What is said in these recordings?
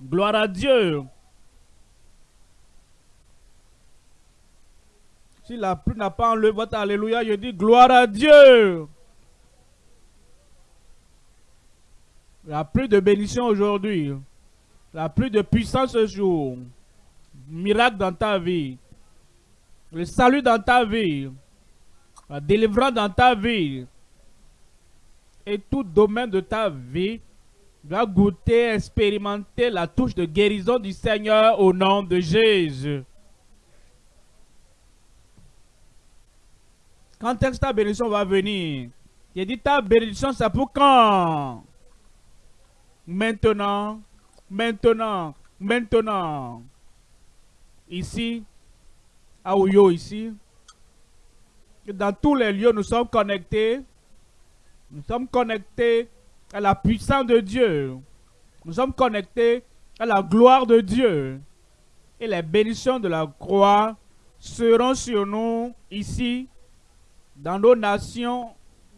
Gloire à Dieu. Si la pluie n'a pas enlevé votre Alléluia, je dis gloire à Dieu. La pluie de bénédiction aujourd'hui. La pluie de puissance ce jour. Miracle dans ta vie. Le salut dans ta vie. La délivrance dans ta vie. Et tout domaine de ta vie va goûter, expérimenter la touche de guérison du Seigneur au nom de Jésus. Quand est-ce que ta bénédiction va venir? J'ai dit ta bénédiction, c'est pour quand? Maintenant, maintenant, maintenant. Ici, à Ouyo, ici. Dans tous les lieux, nous sommes connectés. Nous sommes connectés à la puissance de Dieu. Nous sommes connectés à la gloire de Dieu. Et les bénédictions de la croix seront sur nous ici, dans nos nations,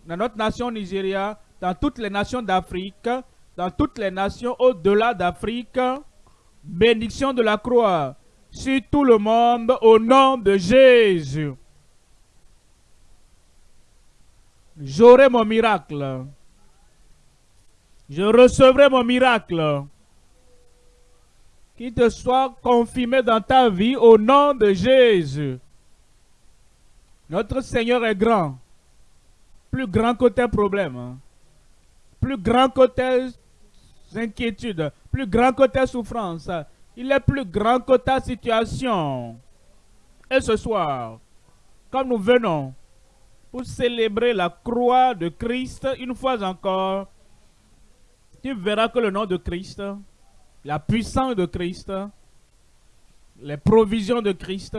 dans notre nation Nigeria, dans toutes les nations d'Afrique, dans toutes les nations au-delà d'Afrique. Bénédiction de la croix sur tout le monde au nom de Jésus. J'aurai mon miracle. Je recevrai mon miracle. Qu'il te soit confirmé dans ta vie au nom de Jésus. Notre Seigneur est grand. Plus grand que tes problèmes. Hein. Plus grand que tes inquiétudes. Plus grand que tes souffrances. Il est plus grand que ta situation. Et ce soir, comme nous venons pour célébrer la croix de Christ une fois encore, tu verras que le nom de Christ, la puissance de Christ, les provisions de Christ,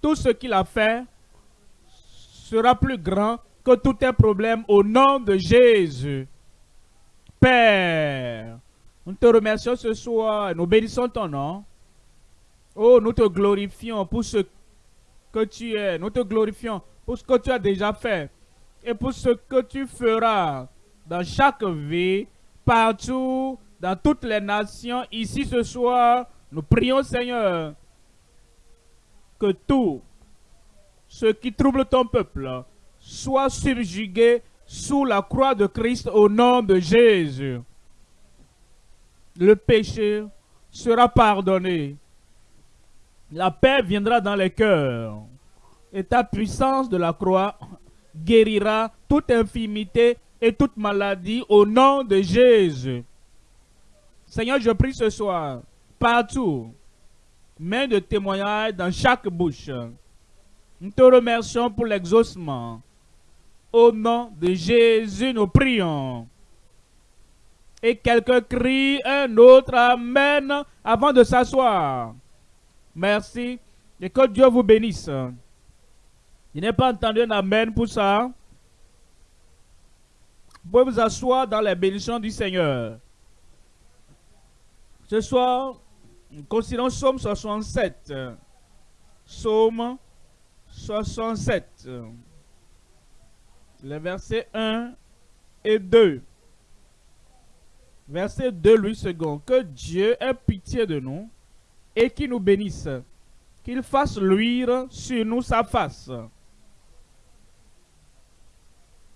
tout ce qu'il a fait sera plus grand que tous tes problèmes au nom de Jésus. Père, nous te remercions ce soir, nous bénissons ton nom. Oh, nous te glorifions pour ce que tu es. Nous te glorifions pour ce que tu as déjà fait et pour ce que tu feras dans chaque vie, partout, dans toutes les nations. Ici ce soir, nous prions Seigneur que tout ce qui trouble ton peuple soit subjugué sous la croix de Christ au nom de Jésus. Le péché sera pardonné. La paix viendra dans les cœurs. Et ta puissance de la croix guérira toute infimité et toute maladie au nom de Jésus. Seigneur, je prie ce soir, partout, main de témoignage dans chaque bouche. Nous te remercions pour l'exaucement. Au nom de Jésus, nous prions. Et quelqu'un crie un autre Amen avant de s'asseoir. Merci. Et que Dieu vous bénisse. Je n'ai pas entendu un Amen pour ça. Vous pouvez vous asseoir dans les bénédictions du Seigneur. Ce soir, nous considérons Psaume 67. Psaume 67. Les versets 1 et 2. Verset 2, lui second. Que Dieu ait pitié de nous et qu'il nous bénisse. Qu'il fasse luire sur nous sa face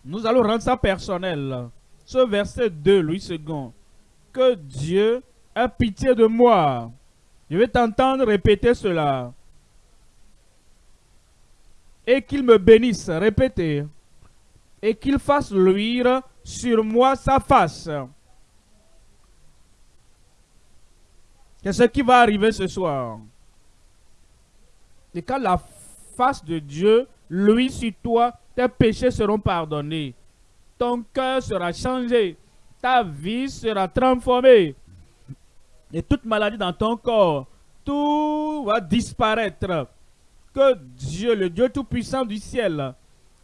nous allons rendre ça personnel. Ce verset 2, Louis II. Que Dieu ait pitié de moi. Je vais t'entendre répéter cela. Et qu'il me bénisse. Répétez. Et qu'il fasse luire sur moi sa face. Qu'est-ce qui va arriver ce soir? Et quand la face de Dieu luit sur toi, tes péchés seront pardonnés. Ton cœur sera changé. Ta vie sera transformée. Et toute maladie dans ton corps, tout va disparaître. Que Dieu, le Dieu Tout-Puissant du ciel,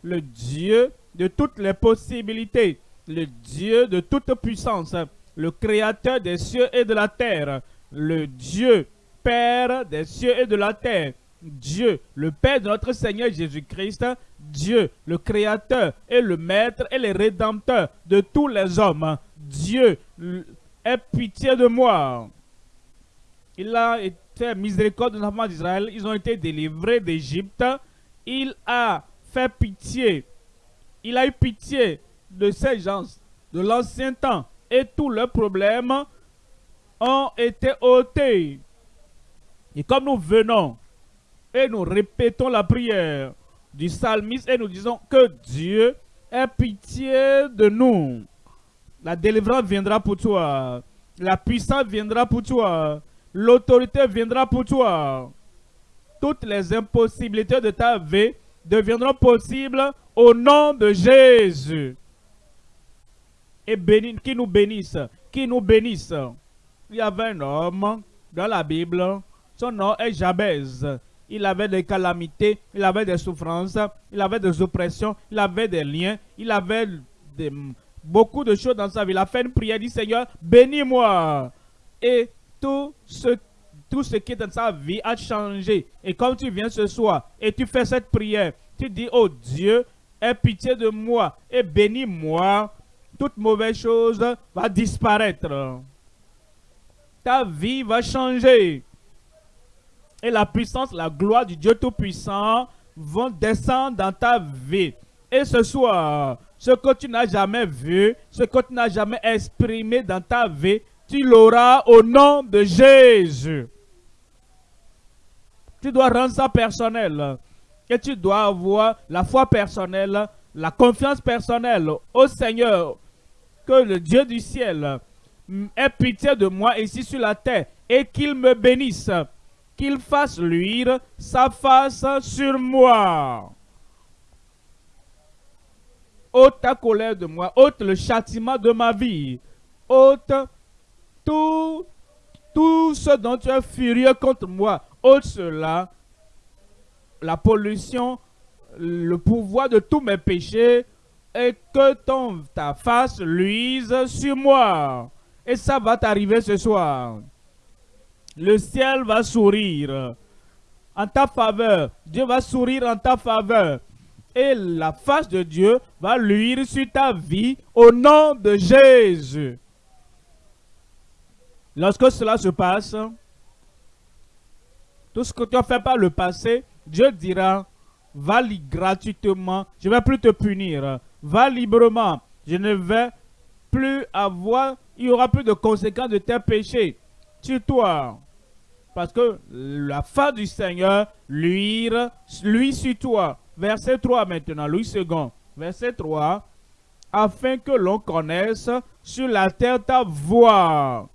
le Dieu de toutes les possibilités, le Dieu de toute puissance, le Créateur des cieux et de la terre, le Dieu Père des cieux et de la terre, Dieu, le Père de notre Seigneur Jésus-Christ, Dieu, le Créateur et le Maître et le Rédempteur de tous les hommes. Dieu aie pitié de moi. Il a été miséricorde de l'enfant d'Israël. Ils ont été délivrés d'Égypte. Il a fait pitié. Il a eu pitié de ces gens de l'ancien temps. Et tous leurs problèmes ont été ôtés. Et comme nous venons et nous répétons la prière du psalmiste et nous disons que Dieu ait pitié de nous. La délivrance viendra pour toi. La puissance viendra pour toi. L'autorité viendra pour toi. Toutes les impossibilités de ta vie deviendront possibles au nom de Jésus. Et bénis, qui nous bénisse, qui nous bénisse. Il y avait un homme dans la Bible, son nom est Jabez il avait des calamités, il avait des souffrances, il avait des oppressions, il avait des liens, il avait beaucoup de choses dans sa vie. Il a fait une prière, dit Seigneur, bénis-moi. Et tout ce, tout ce qui est dans sa vie a changé. Et comme tu viens ce soir et tu fais cette prière, tu dis, oh Dieu, aie pitié de moi et bénis-moi, toute mauvaise chose va disparaître. Ta vie va changer et la puissance, la gloire du Dieu Tout-Puissant vont descendre dans ta vie. Et ce soir, ce que tu n'as jamais vu, ce que tu n'as jamais exprimé dans ta vie, tu l'auras au nom de Jésus. Tu dois rendre ça personnel. Et tu dois avoir la foi personnelle, la confiance personnelle au Seigneur. Que le Dieu du ciel ait pitié de moi ici sur la terre et qu'il me bénisse qu'il fasse luire sa face sur moi. Ôte ta colère de moi, ôte le châtiment de ma vie, ôte tout, tout ce dont tu es furieux contre moi, ôte cela, la pollution, le pouvoir de tous mes péchés, et que ton, ta face luise sur moi. Et ça va t'arriver ce soir le ciel va sourire en ta faveur. Dieu va sourire en ta faveur. Et la face de Dieu va luire sur ta vie au nom de Jésus. Lorsque cela se passe, tout ce que tu as fait par le passé, Dieu dira, va gratuitement, je ne vais plus te punir. Va librement, je ne vais plus avoir, il y aura plus de conséquences de tes péchés sur toi. Parce que la fin du Seigneur lui, lui sur toi. Verset 3 maintenant, Louis II. Verset 3. Afin que l'on connaisse sur la terre ta voix.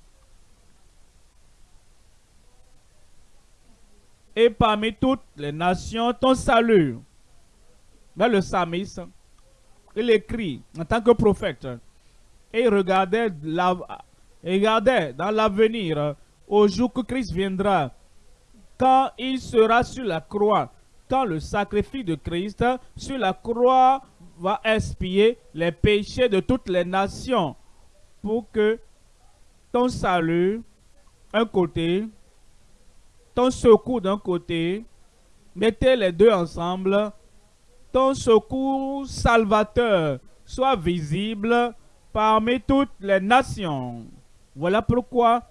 Et parmi toutes les nations ton salut. Dans le psalmiste, il écrit en tant que prophète. Et regardait, la, regardait dans l'avenir au jour que Christ viendra, quand il sera sur la croix, quand le sacrifice de Christ sur la croix va expier les péchés de toutes les nations, pour que ton salut, un côté, ton secours d'un côté, mettez les deux ensemble, ton secours salvateur soit visible parmi toutes les nations. Voilà pourquoi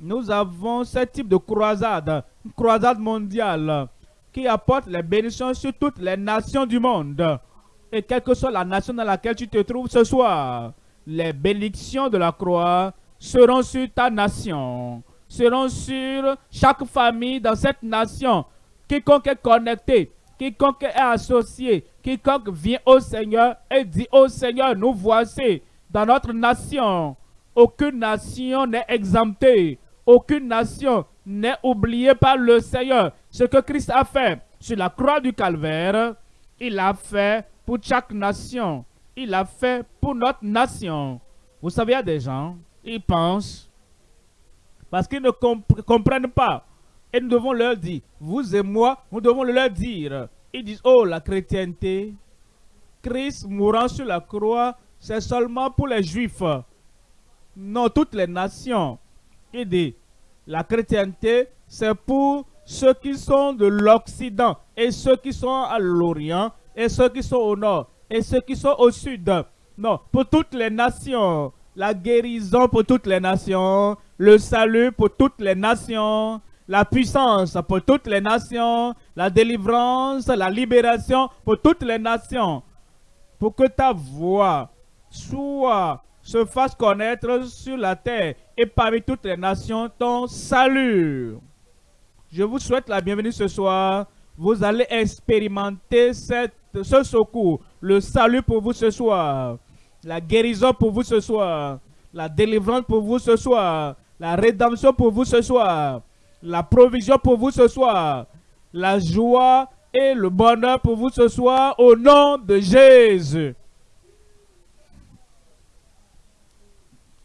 nous avons ce type de croisade, une croisade mondiale, qui apporte les bénédictions sur toutes les nations du monde. Et quelle que soit la nation dans laquelle tu te trouves ce soir, les bénédictions de la croix seront sur ta nation, seront sur chaque famille dans cette nation. Quiconque est connecté, quiconque est associé, quiconque vient au Seigneur et dit au Seigneur, nous voici dans notre nation. Aucune nation n'est exemptée. Aucune nation n'est oubliée par le Seigneur. Ce que Christ a fait sur la croix du calvaire, il a fait pour chaque nation. Il a fait pour notre nation. Vous savez, il y a des gens, ils pensent, parce qu'ils ne comprennent pas. Et nous devons leur dire, vous et moi, nous devons leur dire. Ils disent, oh, la chrétienté, Christ mourant sur la croix, c'est seulement pour les juifs. Non, toutes les nations. Dit, la chrétienté, c'est pour ceux qui sont de l'Occident et ceux qui sont à l'Orient et ceux qui sont au Nord et ceux qui sont au Sud. Non, pour toutes les nations. la guérison pour toutes les nations, le salut pour toutes les nations, la puissance pour toutes les nations, la délivrance, la libération pour toutes les nations. Pour que ta voix soit, se fasse connaître sur la terre et parmi toutes les nations ton salut. Je vous souhaite la bienvenue ce soir. Vous allez expérimenter ce secours, le salut pour vous ce soir, la guérison pour vous ce soir, la délivrance pour vous ce soir, la rédemption pour vous ce soir, la provision pour vous ce soir, la joie et le bonheur pour vous ce soir au nom de Jésus.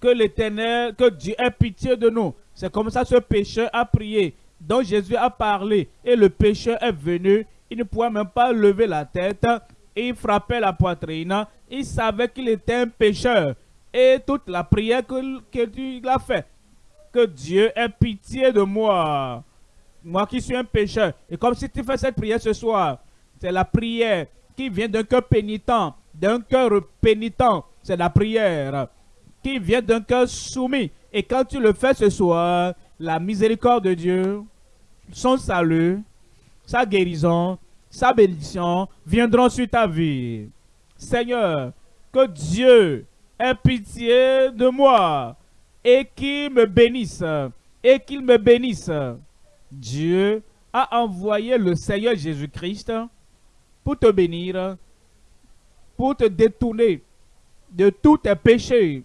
Que l'éternel, que Dieu ait pitié de nous. C'est comme ça ce pécheur a prié, dont Jésus a parlé. Et le pécheur est venu. Il ne pouvait même pas lever la tête. Et il frappait la poitrine. Il savait qu'il était un pécheur. Et toute la prière qu'il a fait, que Dieu ait pitié de moi. Moi qui suis un pécheur. Et comme si tu fais cette prière ce soir, c'est la prière qui vient d'un cœur pénitent, d'un cœur pénitent. C'est la prière qui vient d'un cœur soumis. Et quand tu le fais ce soir, la miséricorde de Dieu, son salut, sa guérison, sa bénédiction viendront sur ta vie. Seigneur, que Dieu ait pitié de moi et qu'il me bénisse, et qu'il me bénisse. Dieu a envoyé le Seigneur Jésus-Christ pour te bénir, pour te détourner de tous tes péchés.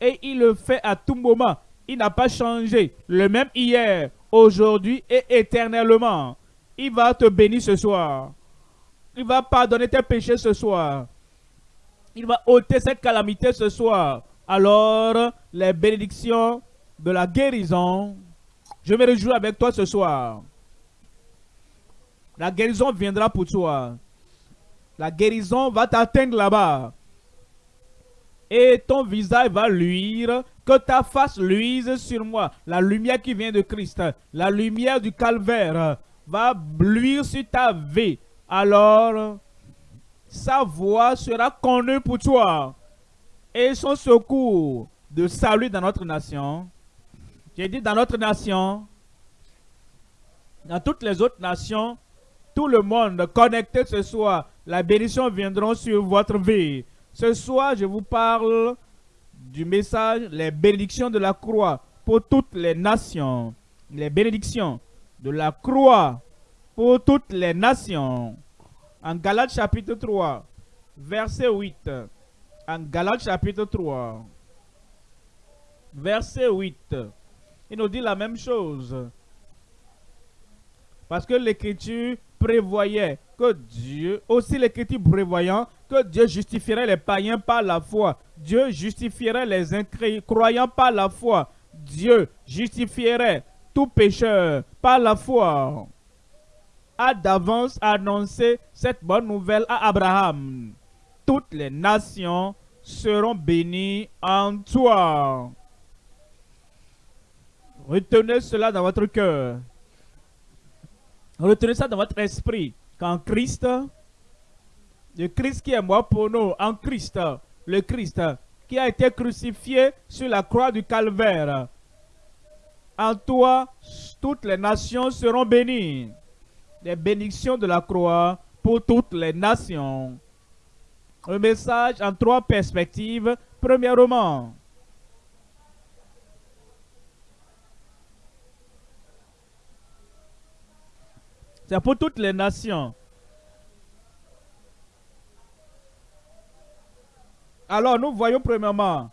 Et il le fait à tout moment. Il n'a pas changé. Le même hier, aujourd'hui et éternellement. Il va te bénir ce soir. Il va pardonner tes péchés ce soir. Il va ôter cette calamité ce soir alors les bénédictions de la guérison. Je me réjouis avec toi ce soir. La guérison viendra pour toi. La guérison va t'atteindre là-bas. Et ton visage va luire, que ta face luise sur moi. La lumière qui vient de Christ, la lumière du calvaire va luire sur ta vie. Alors, sa voix sera connue pour toi et son secours de salut dans notre nation. J'ai dit dans notre nation, dans toutes les autres nations, tout le monde connecté ce soir, la bénédiction viendra sur votre vie. Ce soir, je vous parle du message, les bénédictions de la croix pour toutes les nations. Les bénédictions de la croix pour toutes les nations. En Galates chapitre 3, verset 8 en Galates chapitre 3, verset 8, il nous dit la même chose. Parce que l'Écriture prévoyait que Dieu, aussi l'Écriture prévoyant que Dieu justifierait les païens par la foi. Dieu justifierait les incroyants par la foi. Dieu justifierait tout pécheur par la foi. A d'avance annoncé cette bonne nouvelle à Abraham toutes les nations seront bénies en toi. Retenez cela dans votre cœur. Retenez ça dans votre esprit. Qu'en Christ, le Christ qui est mort pour nous, en Christ, le Christ qui a été crucifié sur la croix du calvaire, en toi, toutes les nations seront bénies. Les bénédictions de la croix pour toutes les nations. Un message en trois perspectives. Premièrement, c'est pour toutes les nations. Alors nous voyons premièrement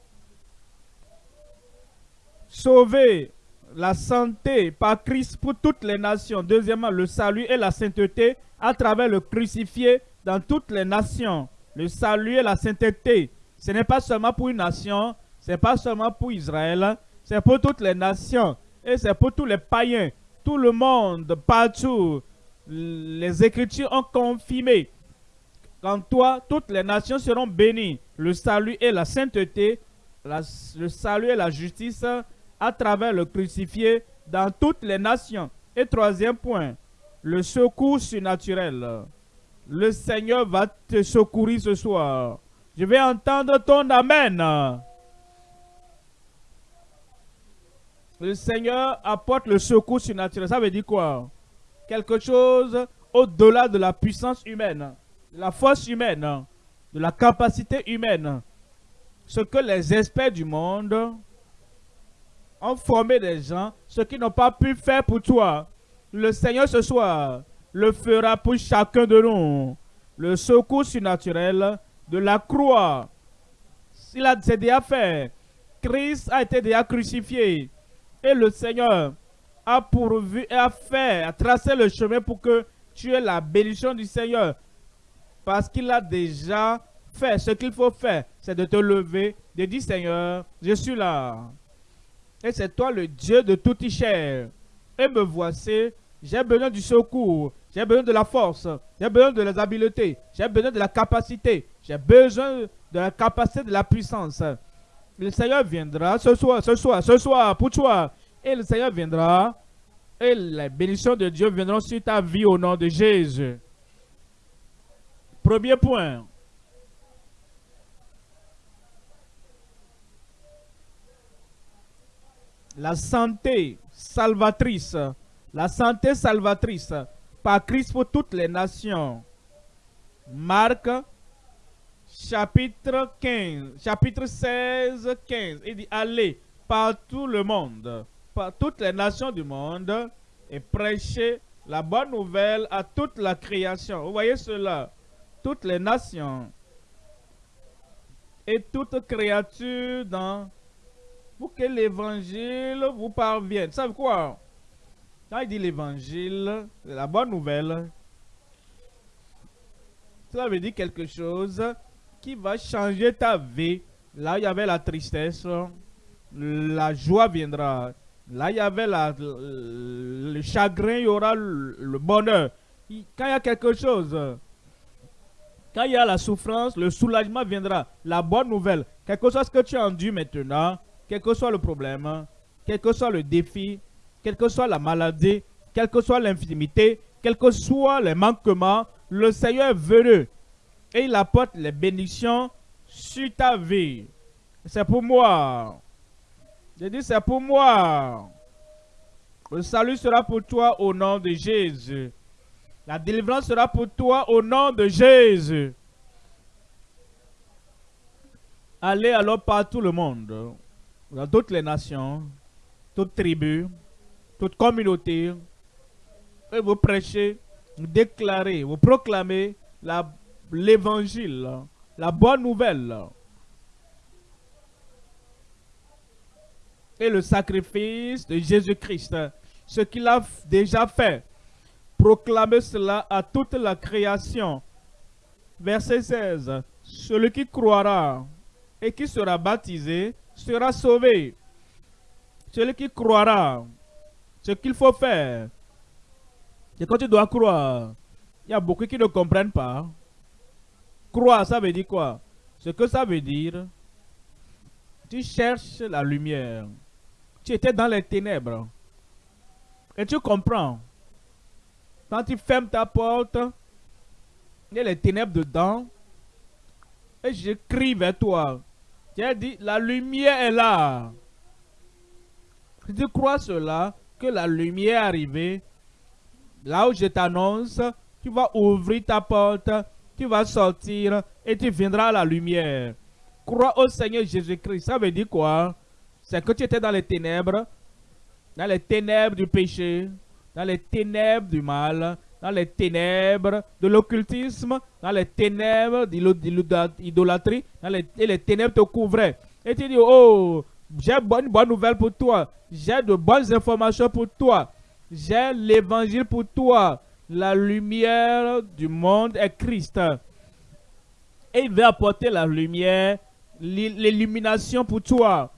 sauver la santé par Christ pour toutes les nations. Deuxièmement, le salut et la sainteté à travers le crucifié dans toutes les nations le salut et la sainteté, ce n'est pas seulement pour une nation, ce n'est pas seulement pour Israël, c'est pour toutes les nations et c'est pour tous les païens, tout le monde, partout. Les Écritures ont confirmé qu'en toi, toutes les nations seront bénies. Le salut et la sainteté, le salut et la justice à travers le crucifié dans toutes les nations. Et troisième point, le secours surnaturel. Le Seigneur va te secourir ce soir. Je vais entendre ton Amen. le Seigneur apporte le secours surnaturel. Ça veut dire quoi? Quelque chose au-delà de la puissance humaine, de la force humaine, de la capacité humaine. Ce que les experts du monde ont formé des gens, ce qu'ils n'ont pas pu faire pour toi. Le Seigneur ce soir le fera pour chacun de nous. Le secours surnaturel de la croix. Il a déjà fait. Christ a été déjà crucifié. Et le Seigneur a pourvu et a fait, a tracé le chemin pour que tu aies la bénédiction du Seigneur. Parce qu'il a déjà fait ce qu'il faut faire. C'est de te lever, de dire Seigneur, je suis là. Et c'est toi le Dieu de toute chair. Et me voici, j'ai besoin du secours, j'ai besoin de la force, j'ai besoin de les habiletés, j'ai besoin de la capacité, j'ai besoin de la capacité de la puissance. Le Seigneur viendra ce soir, ce soir, ce soir pour toi. Et le Seigneur viendra et les bénédictions de Dieu viendront sur ta vie au nom de Jésus. Premier point. La santé salvatrice. La santé salvatrice par Christ pour toutes les nations. Marc chapitre 15, chapitre 16, 15. Il dit, allez par tout le monde, par toutes les nations du monde et prêchez la bonne nouvelle à toute la création. Vous voyez cela, toutes les nations et toute créature dans pour que l'évangile vous parvienne. Vous savez quoi? Quand il dit l'évangile, la bonne nouvelle, cela veut dire quelque chose qui va changer ta vie. Là, il y avait la tristesse, la joie viendra. Là, il y avait la, le chagrin, il y aura le, bonheur. Quand il y a quelque chose, quand il y a la souffrance, le soulagement viendra. La bonne nouvelle, quelque chose que tu as enduit maintenant, quel que soit le problème, quel que soit le défi, quelle que soit la maladie, quelle que soit l'infimité, quel que soit les manquements, le Seigneur est venu et il apporte les bénédictions sur ta vie. C'est pour moi. Je dis, c'est pour moi. Le salut sera pour toi au nom de Jésus. La délivrance sera pour toi au nom de Jésus. Allez alors par tout le monde, dans toutes les nations, toutes tribus, toutes communautés, et vous prêchez, vous déclarez, vous proclamez la l'évangile, la bonne nouvelle. Et le sacrifice de Jésus-Christ, ce qu'il a déjà fait. Proclamez cela à toute la création. Verset 16. Celui qui croira et qui sera baptisé sera sauvé. Celui qui croira, ce qu'il faut faire, c'est quand tu dois croire. Il y a beaucoup qui ne comprennent pas. Croire, ça veut dire quoi? Ce que ça veut dire, tu cherches la lumière. Tu étais dans les ténèbres. Et tu comprends. Quand tu fermes ta porte, il y a les ténèbres dedans. Et je crie vers toi. Tu as dit, la lumière est là. Tu crois cela, que la lumière est arrivée, là où je t'annonce, tu vas ouvrir ta porte tu vas sortir et tu viendras à la lumière. Crois au Seigneur Jésus-Christ. Ça veut dire quoi? C'est que tu étais dans les ténèbres, dans les ténèbres du péché, dans les ténèbres du mal, dans les ténèbres de l'occultisme, dans les ténèbres de l'idolâtrie, et les ténèbres te couvraient. Et tu dis, oh, j'ai une bonne nouvelle pour toi, j'ai de bonnes informations pour toi, j'ai l'évangile pour toi, la lumière du monde est Christ. Et il veut apporter la lumière, l'illumination pour toi.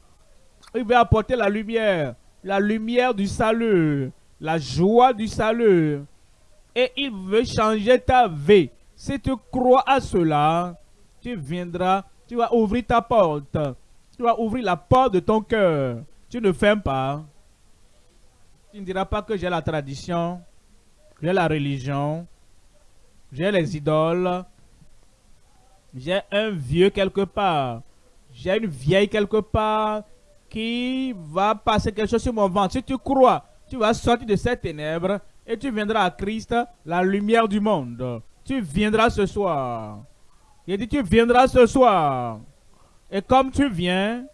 Il veut apporter la lumière, la lumière du salut, la joie du salut. Et il veut changer ta vie. Si tu crois à cela, tu viendras, tu vas ouvrir ta porte. Tu vas ouvrir la porte de ton cœur. Tu ne fermes pas. Tu ne diras pas que j'ai la tradition j'ai la religion, j'ai les idoles, j'ai un vieux quelque part, j'ai une vieille quelque part qui va passer quelque chose sur mon ventre. Si tu crois, tu vas sortir de ces ténèbres et tu viendras à Christ, la lumière du monde. Tu viendras ce soir. Il dit, tu viendras ce soir. Et comme tu viens,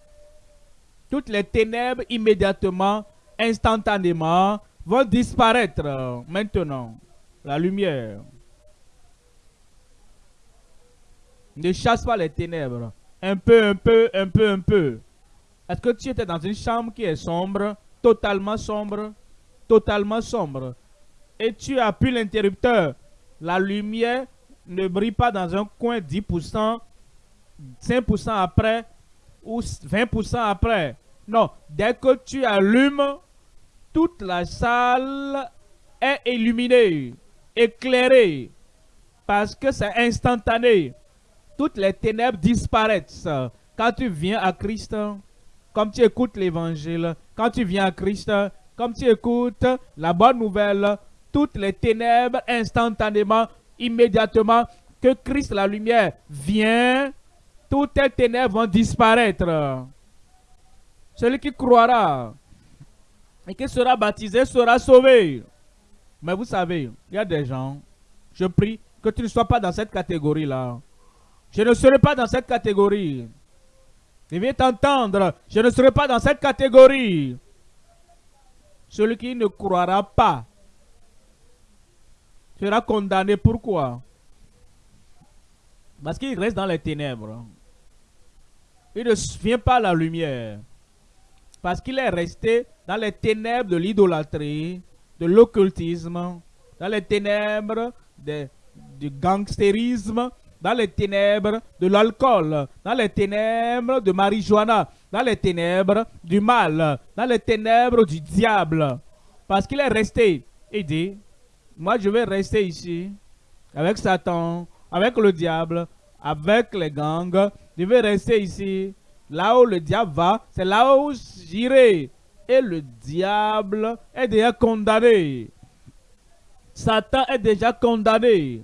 toutes les ténèbres immédiatement, instantanément, vont disparaître maintenant. La lumière. Ne chasse pas les ténèbres. Un peu, un peu, un peu, un peu. Est-ce que tu étais dans une chambre qui est sombre, totalement sombre, totalement sombre, et tu appuies l'interrupteur, la lumière ne brille pas dans un coin 10%, 5% après ou 20% après? Non, dès que tu allumes, toute la salle est illuminée, éclairée, parce que c'est instantané. Toutes les ténèbres disparaissent quand tu viens à Christ, comme tu écoutes l'évangile, quand tu viens à Christ, comme tu écoutes la bonne nouvelle, toutes les ténèbres instantanément, immédiatement, que Christ la lumière vient, toutes les ténèbres vont disparaître. Celui qui croira et qui sera baptisé sera sauvé. Mais vous savez, il y a des gens, je prie que tu ne sois pas dans cette catégorie-là. Je ne serai pas dans cette catégorie. Je viens t'entendre, je ne serai pas dans cette catégorie. Celui qui ne croira pas sera condamné. Pourquoi? Parce qu'il reste dans les ténèbres. Il ne vient pas à la lumière. Parce qu'il est resté dans les ténèbres de l'idolâtrie, de l'occultisme, dans les ténèbres du gangstérisme, dans les ténèbres de l'alcool, dans les ténèbres de marijuana, dans les ténèbres du mal, dans les ténèbres du diable. Parce qu'il est resté. Il dit, moi je vais rester ici avec Satan, avec le diable, avec les gangs. Je vais rester ici. Là où le diable va, c'est là où j'irai. Et le diable est déjà condamné. Satan est déjà condamné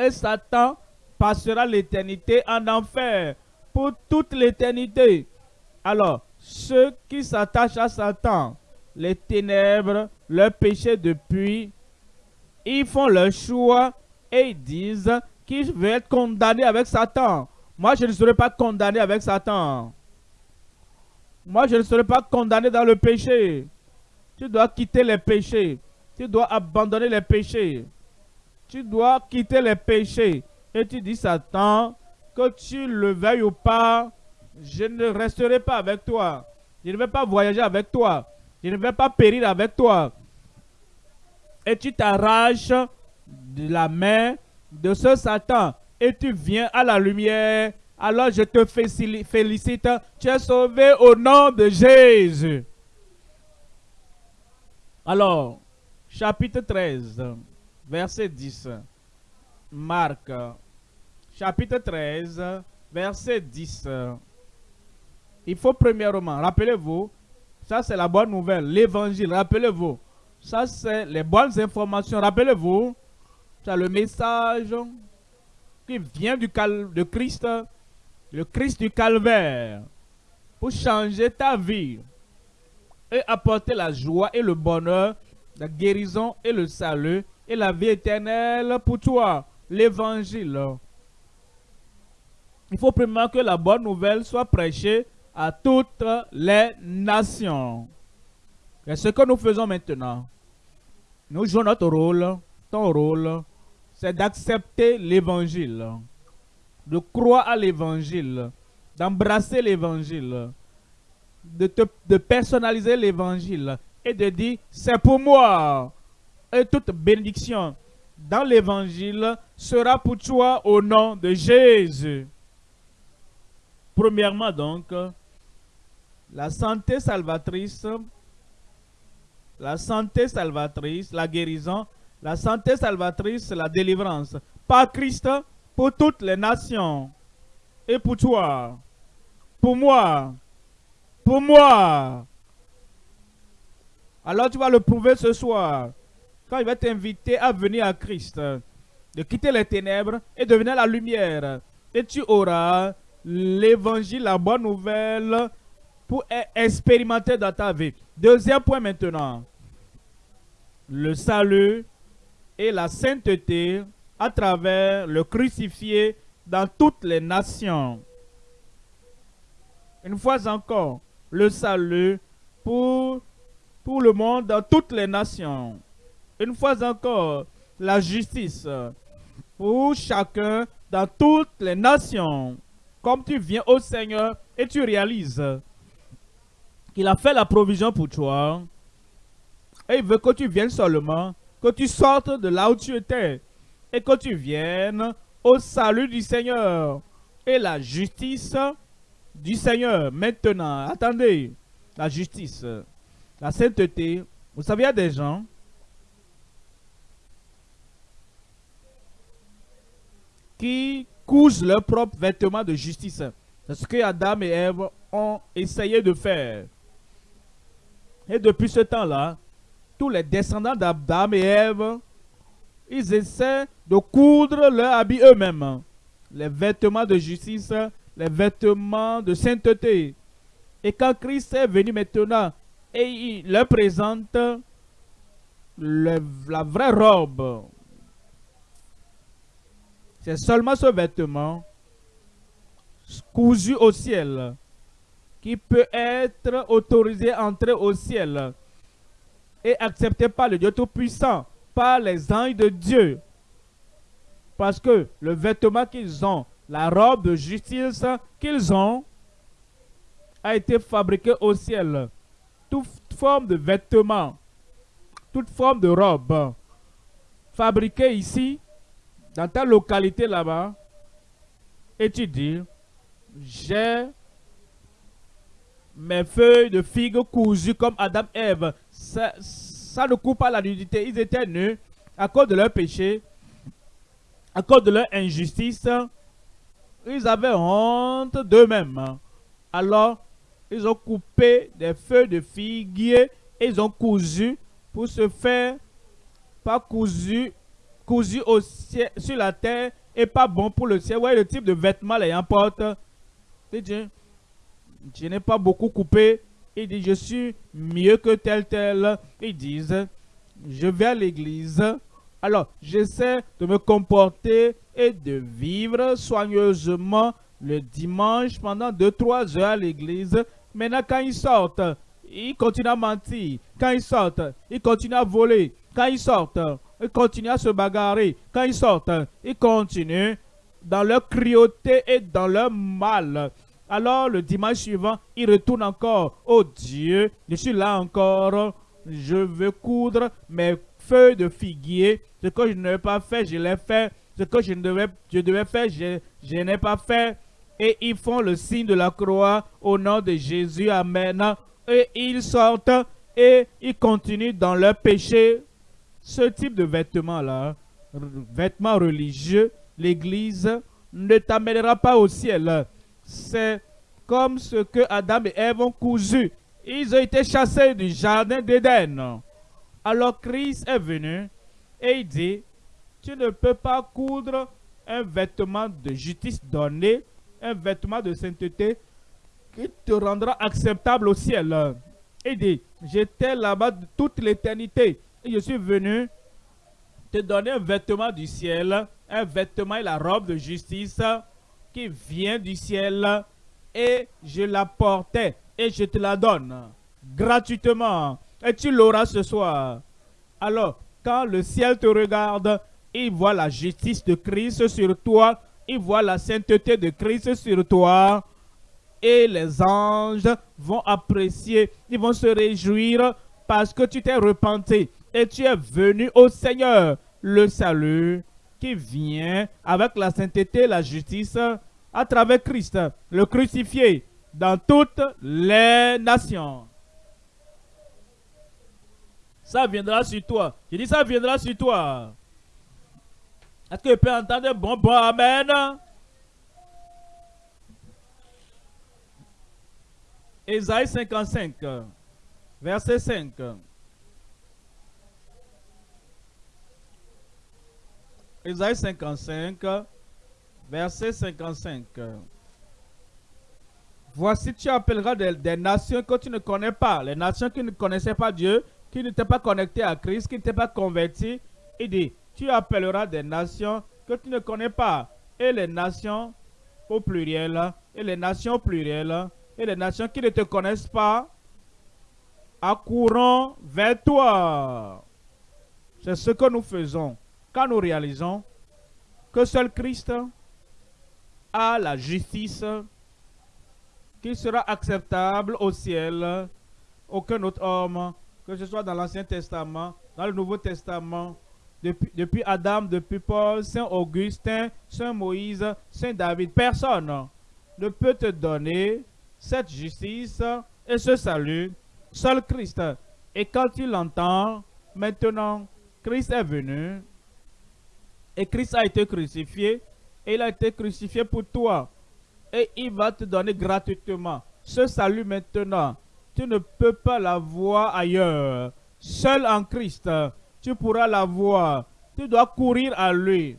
et Satan passera l'éternité en enfer pour toute l'éternité. Alors, ceux qui s'attachent à Satan, les ténèbres, leur péché depuis, ils font leur choix et ils disent qu'ils veulent être condamnés avec Satan. Moi, je ne serai pas condamné avec Satan. Moi, je ne serai pas condamné dans le péché. Tu dois quitter les péchés. Tu dois abandonner les péchés tu dois quitter les péchés. Et tu dis, Satan, que tu le veuilles ou pas, je ne resterai pas avec toi. Je ne vais pas voyager avec toi. Je ne vais pas périr avec toi. Et tu t'arraches de la main de ce Satan et tu viens à la lumière. Alors je te félicite. Tu es sauvé au nom de Jésus. Alors, chapitre 13 verset 10. Marc, chapitre 13, verset 10. Il faut premièrement, rappelez-vous, ça c'est la bonne nouvelle, l'évangile, rappelez-vous. Ça c'est les bonnes informations, rappelez-vous. C'est le message qui vient du cal de Christ, le Christ du calvaire, pour changer ta vie et apporter la joie et le bonheur, la guérison et le salut et la vie éternelle pour toi, l'évangile. Il faut premièrement que la bonne nouvelle soit prêchée à toutes les nations. Et ce que nous faisons maintenant, nous jouons notre rôle, ton rôle, c'est d'accepter l'évangile, de croire à l'évangile, d'embrasser l'évangile, de, de personnaliser l'évangile et de dire, c'est pour moi, et toute bénédiction dans l'évangile sera pour toi au nom de Jésus. Premièrement donc, la santé salvatrice, la santé salvatrice, la guérison, la santé salvatrice, la délivrance. Par Christ, pour toutes les nations. Et pour toi, pour moi, pour moi. Alors tu vas le prouver ce soir quand il va t'inviter à venir à Christ, de quitter les ténèbres et de venir à la lumière. Et tu auras l'évangile, la bonne nouvelle, pour expérimenter dans ta vie. Deuxième point maintenant. Le salut et la sainteté à travers le crucifié dans toutes les nations. Une fois encore, le salut pour, pour le monde dans toutes les nations. Une fois encore, la justice pour chacun dans toutes les nations. Comme tu viens au Seigneur et tu réalises qu'il a fait la provision pour toi. Et il veut que tu viennes seulement, que tu sortes de là où tu étais et que tu viennes au salut du Seigneur et la justice du Seigneur. Maintenant, attendez, la justice, la sainteté. Vous savez, il y a des gens qui cousent leurs propres vêtements de justice. C'est ce que Adam et Ève ont essayé de faire. Et depuis ce temps-là, tous les descendants d'Adam et Ève, ils essaient de coudre leur habit eux-mêmes. Les vêtements de justice, les vêtements de sainteté. Et quand Christ est venu maintenant et il leur présente la vraie robe, c'est seulement ce vêtement cousu au ciel qui peut être autorisé à entrer au ciel et accepté par le Dieu Tout-Puissant, par les anges de Dieu. Parce que le vêtement qu'ils ont, la robe de justice qu'ils ont, a été fabriqué au ciel. Toute forme de vêtement, toute forme de robe fabriquée ici, dans ta localité là-bas, et tu dis, j'ai mes feuilles de figues cousues comme Adam et Ève. Ça, ça ne coupe pas la nudité. Ils étaient nus à cause de leur péché, à cause de leur injustice. Ils avaient honte d'eux-mêmes. Alors, ils ont coupé des feuilles de figuier et ils ont cousu pour se faire, pas cousu, cousu au ciel, sur la terre et pas bon pour le ciel. Ouais, le type de vêtements les importe. Je n'ai pas beaucoup coupé. Il dit, je suis mieux que tel, tel. Ils disent, je vais à l'église. Alors, j'essaie de me comporter et de vivre soigneusement le dimanche pendant 2-3 heures à l'église. Maintenant, quand ils sortent, ils continuent à mentir. Quand ils sortent, ils continuent à voler. Quand ils sortent, ils continuent à se bagarrer. Quand ils sortent, ils continuent dans leur cruauté et dans leur mal. Alors le dimanche suivant, ils retournent encore. Oh Dieu, je suis là encore. Je veux coudre mes feuilles de figuier. Ce que je n'avais pas fait, je l'ai fait. Ce que je devais, je devais faire, je n'ai pas fait. Et ils font le signe de la croix au nom de Jésus. Amen. Et ils sortent et ils continuent dans leur péché. Ce type de vêtements-là, vêtements religieux, l'Église ne t'amènera pas au ciel. C'est comme ce que Adam et Ève ont cousu. Ils ont été chassés du jardin d'Éden. Alors Christ est venu et il dit, tu ne peux pas coudre un vêtement de justice donné, un vêtement de sainteté qui te rendra acceptable au ciel. Il dit, j'étais là-bas toute l'éternité je suis venu te donner un vêtement du ciel, un vêtement et la robe de justice qui vient du ciel et je la portais et je te la donne gratuitement et tu l'auras ce soir. Alors, quand le ciel te regarde, il voit la justice de Christ sur toi, il voit la sainteté de Christ sur toi et les anges vont apprécier, ils vont se réjouir parce que tu t'es repenti et tu es venu au Seigneur. Le salut qui vient avec la sainteté, la justice, à travers Christ, le crucifié, dans toutes les nations. Ça viendra sur toi. Je dis ça viendra sur toi. Est-ce que tu peux entendre bon, bon, amen? Ésaïe 55, verset 5. Ésaïe 55, verset 55. Voici, tu appelleras des, nations que tu ne connais pas, les nations qui ne connaissaient pas Dieu, qui n'étaient pas connectées à Christ, qui n'étaient pas converties. Il dit, tu appelleras des nations que tu ne connais pas, et les nations au pluriel, et les nations plurielles, et les nations qui ne te connaissent pas, accourront vers toi. C'est ce que nous faisons quand nous réalisons que seul Christ a la justice qui sera acceptable au ciel. Aucun autre homme, que ce soit dans l'Ancien Testament, dans le Nouveau Testament, depuis, Adam, depuis Paul, Saint Augustin, Saint Moïse, Saint David, personne ne peut te donner cette justice et ce salut, seul Christ. Et quand tu l'entends, maintenant, Christ est venu et Christ a été crucifié et il a été crucifié pour toi et il va te donner gratuitement ce salut maintenant. Tu ne peux pas l'avoir ailleurs. Seul en Christ, tu pourras l'avoir. Tu dois courir à lui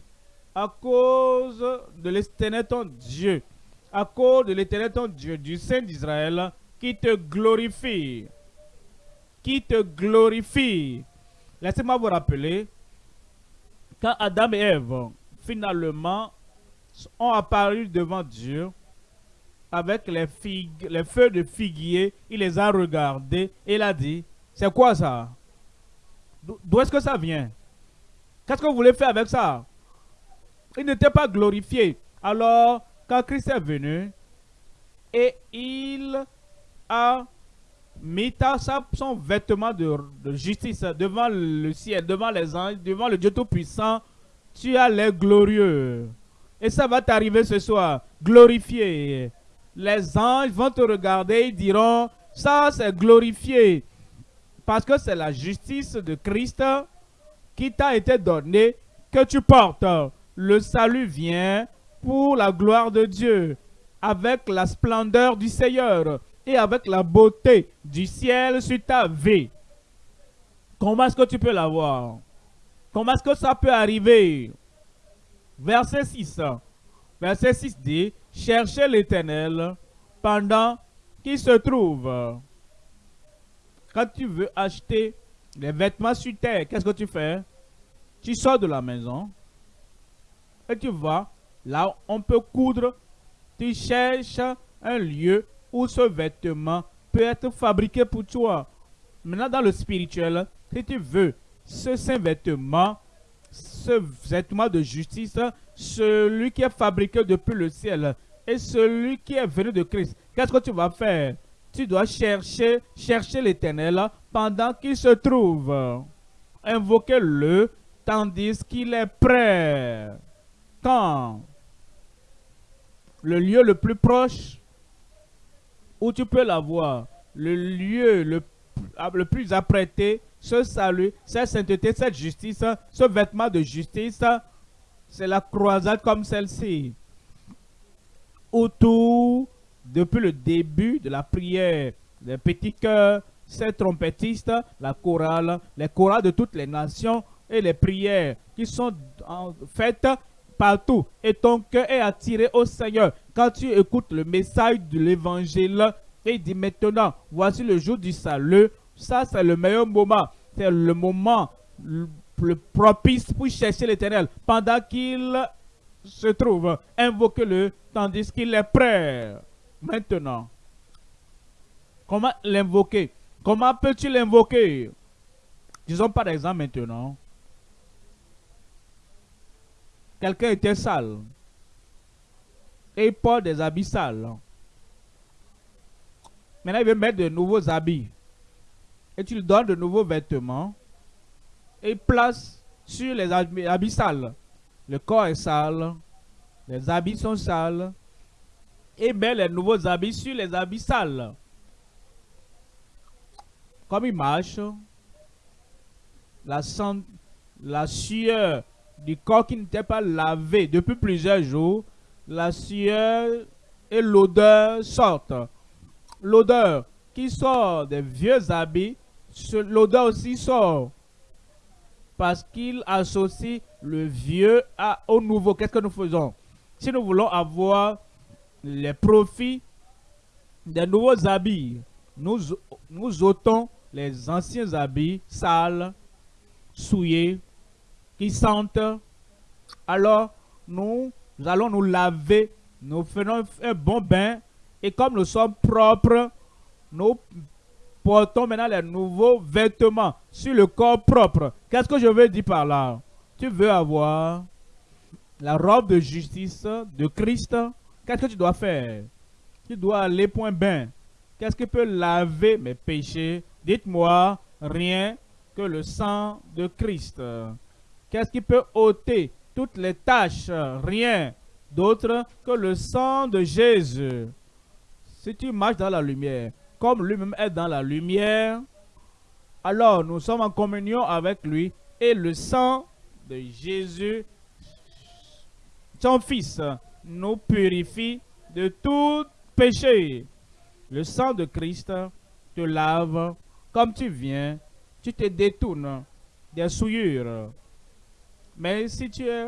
à cause de l'éternel ton Dieu, à cause de l'éternel ton Dieu, du Saint d'Israël, qui te glorifie. Qui te glorifie. Laissez-moi vous rappeler, quand Adam et Ève, finalement, ont apparu devant Dieu, avec les, feux de figuier, il les a regardés et il a dit, c'est quoi ça? D'où est-ce que ça vient? Qu'est-ce que vous voulez faire avec ça? Il n'était pas glorifié. Alors, quand Christ est venu, et il a mis son vêtement de, de, justice devant le ciel, devant les anges, devant le Dieu Tout-Puissant, tu as l'air glorieux. Et ça va t'arriver ce soir, glorifié les anges vont te regarder et diront, ça c'est glorifié. Parce que c'est la justice de Christ qui t'a été donnée que tu portes. Le salut vient pour la gloire de Dieu, avec la splendeur du Seigneur avec la beauté du ciel sur ta vie. Comment est-ce que tu peux l'avoir? Comment est-ce que ça peut arriver? Verset 6. Verset 6 dit, cherchez l'Éternel pendant qu'il se trouve. Quand tu veux acheter des vêtements sur terre, qu'est-ce que tu fais? Tu sors de la maison et tu vas là on peut coudre. Tu cherches un lieu où ce vêtement peut être fabriqué pour toi. Maintenant, dans le spirituel, si tu veux ce saint vêtement, ce vêtement de justice, celui qui est fabriqué depuis le ciel et celui qui est venu de Christ. Qu'est-ce que tu vas faire? Tu dois chercher, chercher l'éternel pendant qu'il se trouve. Invoquez-le tandis qu'il est prêt. Quand? Le lieu le plus proche? Où tu peux l'avoir, le lieu le, plus apprêté, ce salut, cette sainteté, cette justice, ce vêtement de justice, c'est la croisade comme celle-ci. Autour, depuis le début de la prière, les petits cœurs, ces trompettistes, la chorale, les chorales de toutes les nations et les prières qui sont faites partout. Et ton cœur est attiré au Seigneur. Quand tu écoutes le message de l'évangile, et dit maintenant, voici le jour du salut, ça c'est le meilleur moment. C'est le moment le propice pour chercher l'éternel pendant qu'il se trouve. Invoque-le tandis qu'il est prêt. Maintenant, comment l'invoquer? Comment peux-tu l'invoquer? Disons par exemple maintenant, quelqu'un était sale et il porte des habits sales. Maintenant, il veut mettre de nouveaux habits. Et tu lui donnes de nouveaux vêtements et place sur les habits sales. Le corps est sale, les habits sont sales, et met les nouveaux habits sur les habits sales. Comme il marche, la, la sueur du corps qui n'était pas lavé depuis plusieurs jours, la sueur et l'odeur sortent. L'odeur qui sort des vieux habits, l'odeur aussi sort parce qu'il associe le vieux au nouveau. Qu'est-ce que nous faisons? Si nous voulons avoir les profits des nouveaux habits. Nous ôtons les anciens habits sales, souillés, qui sentent. Alors, nous, allons nous laver, nous faisons un bon bain, et comme nous sommes propres, nous portons maintenant les nouveaux vêtements sur le corps propre. Qu'est-ce que je veux dire par là? Tu veux avoir la robe de justice de Christ? Qu'est-ce que tu dois faire? Tu dois aller point bain. Qu'est-ce qui peut laver mes péchés? Dites-moi, rien que le sang de Christ. Qu'est-ce qui peut ôter toutes les tâches? Rien d'autre que le sang de Jésus. Si tu marches dans la lumière, comme lui-même est dans la lumière, alors nous sommes en communion avec lui et le sang de Jésus, son Fils, nous purifie de tout péché. Le sang de Christ te lave comme tu viens, tu te détournes des souillures. Mais si tu es,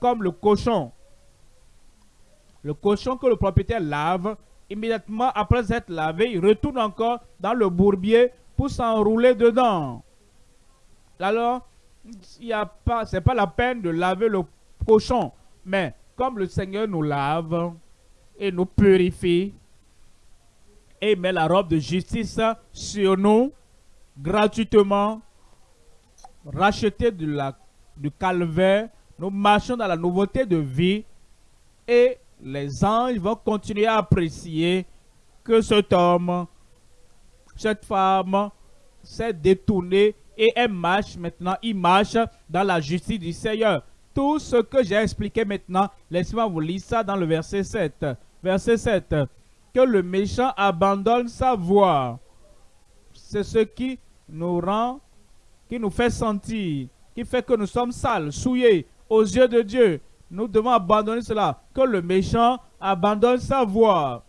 comme le cochon, le cochon que le propriétaire lave, immédiatement après être lavé, il retourne encore dans le bourbier pour s'enrouler dedans. Alors, il a pas, pas la peine de laver le cochon. Mais comme le Seigneur nous lave et nous purifie et met la robe de justice sur nous gratuitement, racheté de la, du calvaire, nous marchons dans la nouveauté de vie et les anges vont continuer à apprécier que cet homme, cette femme s'est détourné et elle marche maintenant, il marche dans la justice du Seigneur. Tout ce que j'ai expliqué maintenant, laissez-moi vous lire ça dans le verset 7. Verset 7. Que le méchant abandonne sa voix. C'est ce qui nous rend, qui nous fait sentir, qui fait que nous sommes sales, souillés aux yeux de Dieu. Nous devons abandonner cela. Que le méchant abandonne sa voix.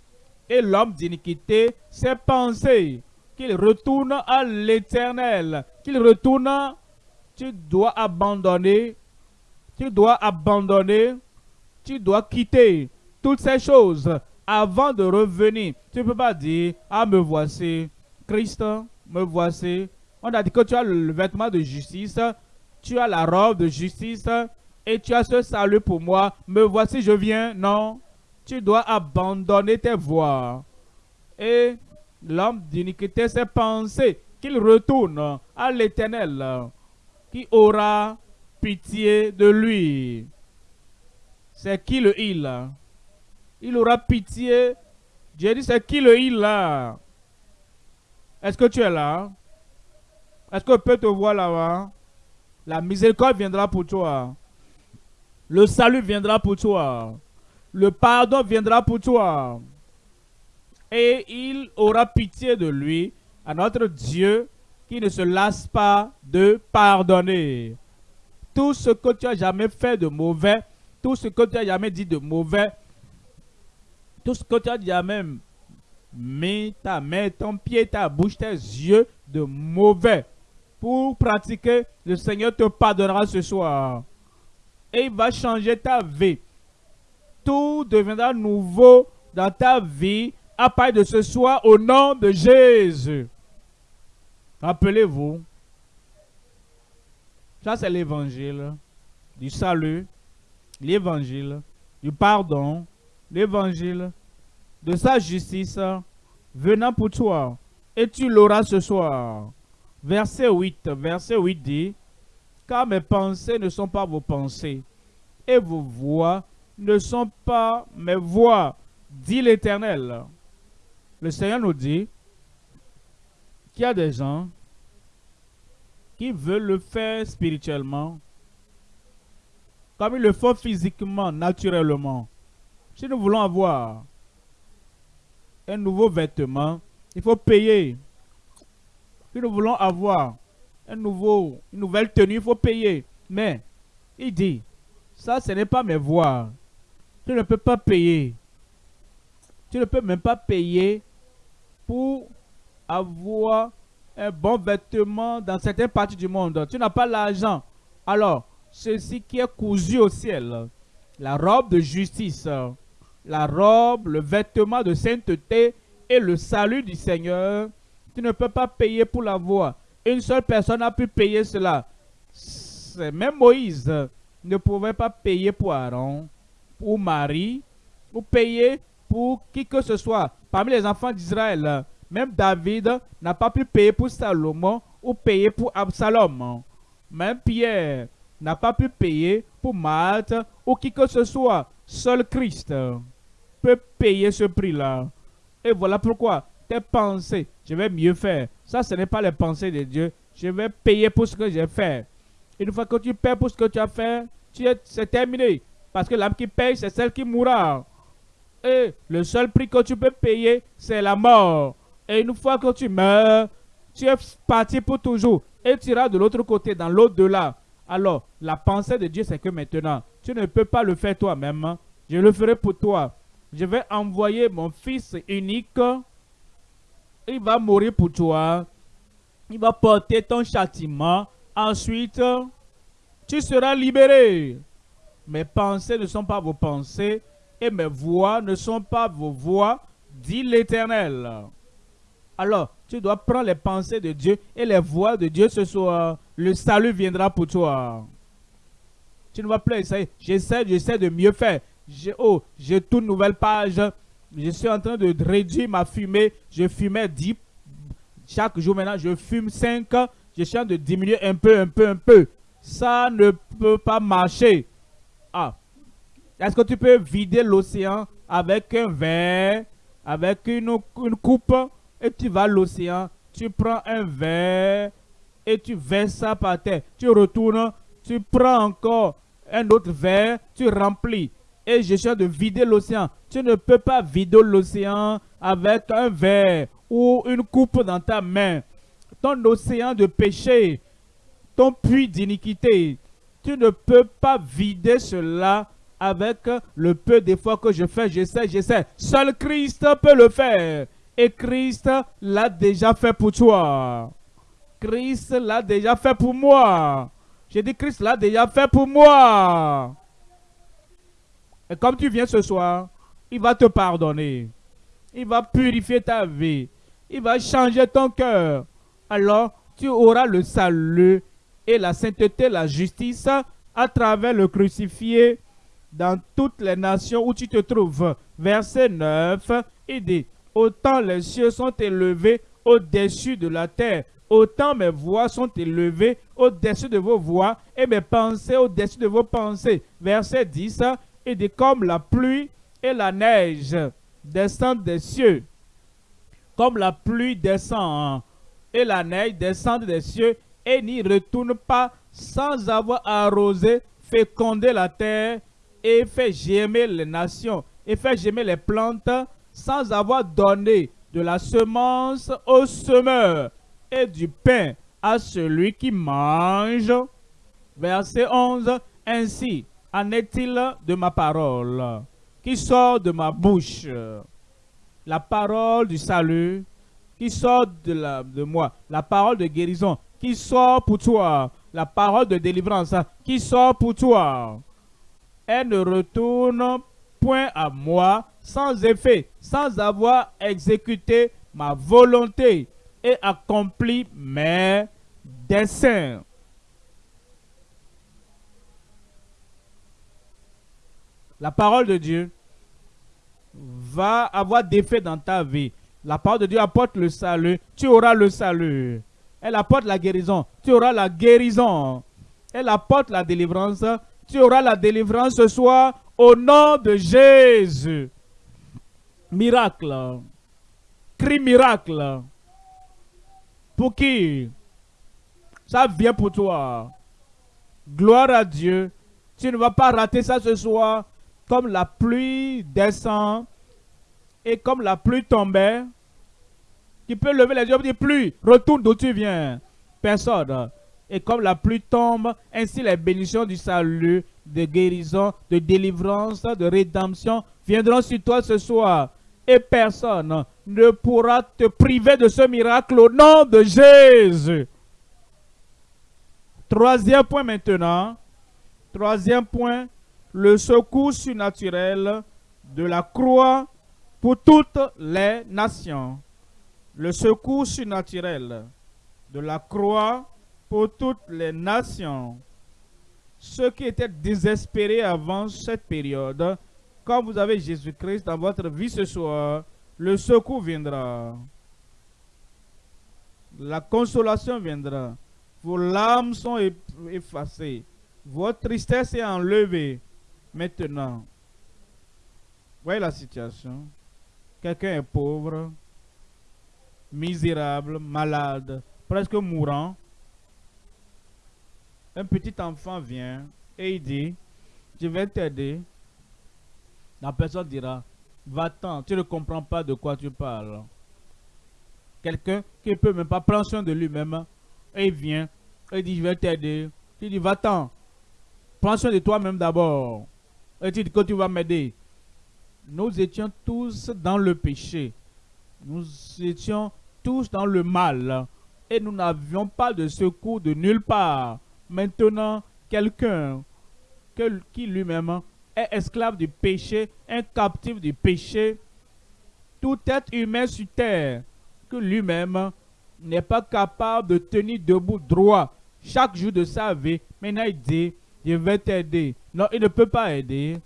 Et l'homme d'iniquité ses pensées qu'il retourne à l'éternel, qu'il retourne, tu dois abandonner, tu dois abandonner, tu dois quitter toutes ces choses avant de revenir. Tu ne peux pas dire, ah me voici, Christ, me voici. On a dit que tu as le vêtement de justice, tu as la robe de justice et tu as ce salut pour moi. Me voici, je viens. Non, tu dois abandonner tes voies. Et l'homme d'iniquité s'est pensé qu'il retourne à l'éternel, qui aura pitié de lui. C'est qui le il? Il aura pitié. J'ai dit, c'est qui le il? Là Est-ce que tu es là? Est-ce que peut te voir là-bas? La miséricorde viendra pour toi. Le salut viendra pour toi. Le pardon viendra pour toi et il aura pitié de lui, à notre Dieu qui ne se lasse pas de pardonner. Tout ce que tu as jamais fait de mauvais, tout ce que tu as jamais dit de mauvais, tout ce que tu as jamais mis ta main, ton pied, ta bouche, tes yeux de mauvais pour pratiquer, le Seigneur te pardonnera ce soir. Et il va changer ta vie. Tout deviendra nouveau dans ta vie à part de ce soir au nom de Jésus. Rappelez-vous, ça c'est l'évangile du salut, l'évangile du pardon, l'évangile de sa justice venant pour toi. Et tu l'auras ce soir. Verset 8, verset 8 dit, car mes pensées ne sont pas vos pensées, et vos voix ne sont pas mes voix, dit l'Éternel. Le Seigneur nous dit qu'il y a des gens qui veulent le faire spirituellement, comme ils le font physiquement, naturellement. Si nous voulons avoir un nouveau vêtement, il faut payer. Nous voulons avoir une nouvelle tenue, il faut payer. Mais, il dit, ça, ce n'est pas mes voix. Tu ne peux pas payer. Tu ne peux même pas payer pour avoir un bon vêtement dans certaines parties du monde. Tu n'as pas l'argent. Alors, ceci qui est cousu au ciel, la robe de justice, la robe, le vêtement de sainteté et le salut du Seigneur, tu ne peux pas payer pour la voix. Une seule personne a pu payer cela. Même Moïse ne pouvait pas payer pour Aaron, pour Marie, ou payer pour qui que ce soit parmi les enfants d'Israël. Même David n'a pas pu payer pour Salomon ou payer pour Absalom. Même Pierre n'a pas pu payer pour Matt ou qui que ce soit. Seul Christ peut payer ce prix-là. Et voilà pourquoi tes pensées, je vais mieux faire. Ça, ce n'est pas les pensées de Dieu. Je vais payer pour ce que j'ai fait. Une fois que tu paies pour ce que tu as fait, c'est terminé. Parce que l'âme qui paye, c'est celle qui mourra. Et le seul prix que tu peux payer, c'est la mort. Et une fois que tu meurs, tu es parti pour toujours. Et tu iras de l'autre côté, dans l'au-delà. Alors, la pensée de Dieu, c'est que maintenant, tu ne peux pas le faire toi-même. Je le ferai pour toi. Je vais envoyer mon fils unique. Il va mourir pour toi. Il va porter ton châtiment. Ensuite, tu seras libéré. Mes pensées ne sont pas vos pensées et mes voix ne sont pas vos voix, dit l'Éternel. Alors, tu dois prendre les pensées de Dieu et les voix de Dieu ce soir. Le salut viendra pour toi. Tu ne vas plus essayer. J'essaie, j'essaie de mieux faire. Oh, j'ai toute nouvelle page. Je suis en train de réduire ma fumée. Je fumais 10 chaque jour. Maintenant, je fume 5. Je suis en train de diminuer un peu, un peu, un peu. Ça ne peut pas marcher. Ah. Est-ce que tu peux vider l'océan avec un verre, avec une, coupe, et tu vas à l'océan, tu prends un verre, et tu verses ça par terre. Tu retournes, tu prends encore un autre verre, tu remplis. Et je cherche de vider l'océan. Tu ne peux pas vider l'océan avec un verre ou une coupe dans ta main. Ton océan de péché, ton puits d'iniquité, tu ne peux pas vider cela avec le peu d'efforts que je fais. J'essaie, j'essaie. Seul Christ peut le faire. Et Christ l'a déjà fait pour toi. Christ l'a déjà fait pour moi. J'ai dit Christ l'a déjà fait pour moi. Et comme tu viens ce soir, il va te pardonner. Il va purifier ta vie. Il va changer ton cœur. Alors, tu auras le salut et la sainteté, la justice à travers le crucifié dans toutes les nations où tu te trouves. Verset 9, il dit, autant les cieux sont élevés au-dessus de la terre, autant mes voix sont élevées au-dessus de vos voix et mes pensées au-dessus de vos pensées. Verset 10, il dit, comme la pluie et la neige descendent des cieux, comme la pluie descend et la neige descend des cieux et n'y retourne pas sans avoir arrosé, fécondé la terre et fait germer les nations et fait germer les plantes sans avoir donné de la semence au semeur et du pain à celui qui mange. Verset 11. Ainsi en est-il de ma parole? Qui sort de ma bouche? La parole du salut qui sort de, moi? La parole de guérison qui sort pour toi? La parole de délivrance qui sort pour toi? Elle ne retourne point à moi sans effet, sans avoir exécuté ma volonté et accompli mes desseins. La parole de Dieu va avoir d'effet dans ta vie. La parole de Dieu apporte le salut, tu auras le salut. Elle apporte la guérison. Tu auras la guérison. Elle apporte la délivrance. Tu auras la délivrance ce soir au nom de Jésus. Miracle. Cri miracle. Pour qui? Ça vient pour toi. Gloire à Dieu. Tu ne vas pas rater ça ce soir. Comme la pluie descend et comme la pluie tombait, tu peux lever les yeux et dire pluie, retourne d'où tu viens. Personne. Et comme la pluie tombe, ainsi les bénédictions du salut, de guérison, de délivrance, de rédemption viendront sur toi ce soir. Et personne ne pourra te priver de ce miracle au nom de Jésus. Troisième point maintenant. Troisième point, le secours surnaturel de la croix pour toutes les nations. Le secours surnaturel de la croix pour toutes les nations. Ceux qui étaient désespérés avant cette période, quand vous avez Jésus-Christ dans votre vie ce soir, le secours viendra. La consolation viendra. Vos larmes sont effacées. Votre tristesse est enlevée. Maintenant, voyez la situation. Quelqu'un est pauvre, misérable, malade, presque mourant. Un petit enfant vient et il dit, je vais t'aider. La personne dira, va-t'en, tu ne comprends pas de quoi tu parles. Quelqu'un qui ne peut même pas prendre soin de lui-même, et il vient, et il dit, je vais t'aider. Il dit, va-t'en, prends soin de toi-même d'abord. Que tu vas m'aider. Nous étions tous dans le péché. Nous étions tous dans le mal. Et nous n'avions pas de secours de nulle part. Maintenant, quelqu'un qui lui-même est esclave du péché, un captif du péché, tout être humain sur terre, que lui-même n'est pas capable de tenir debout droit chaque jour de sa vie, maintenant il dit, je vais t'aider. Non, il ne peut pas aider.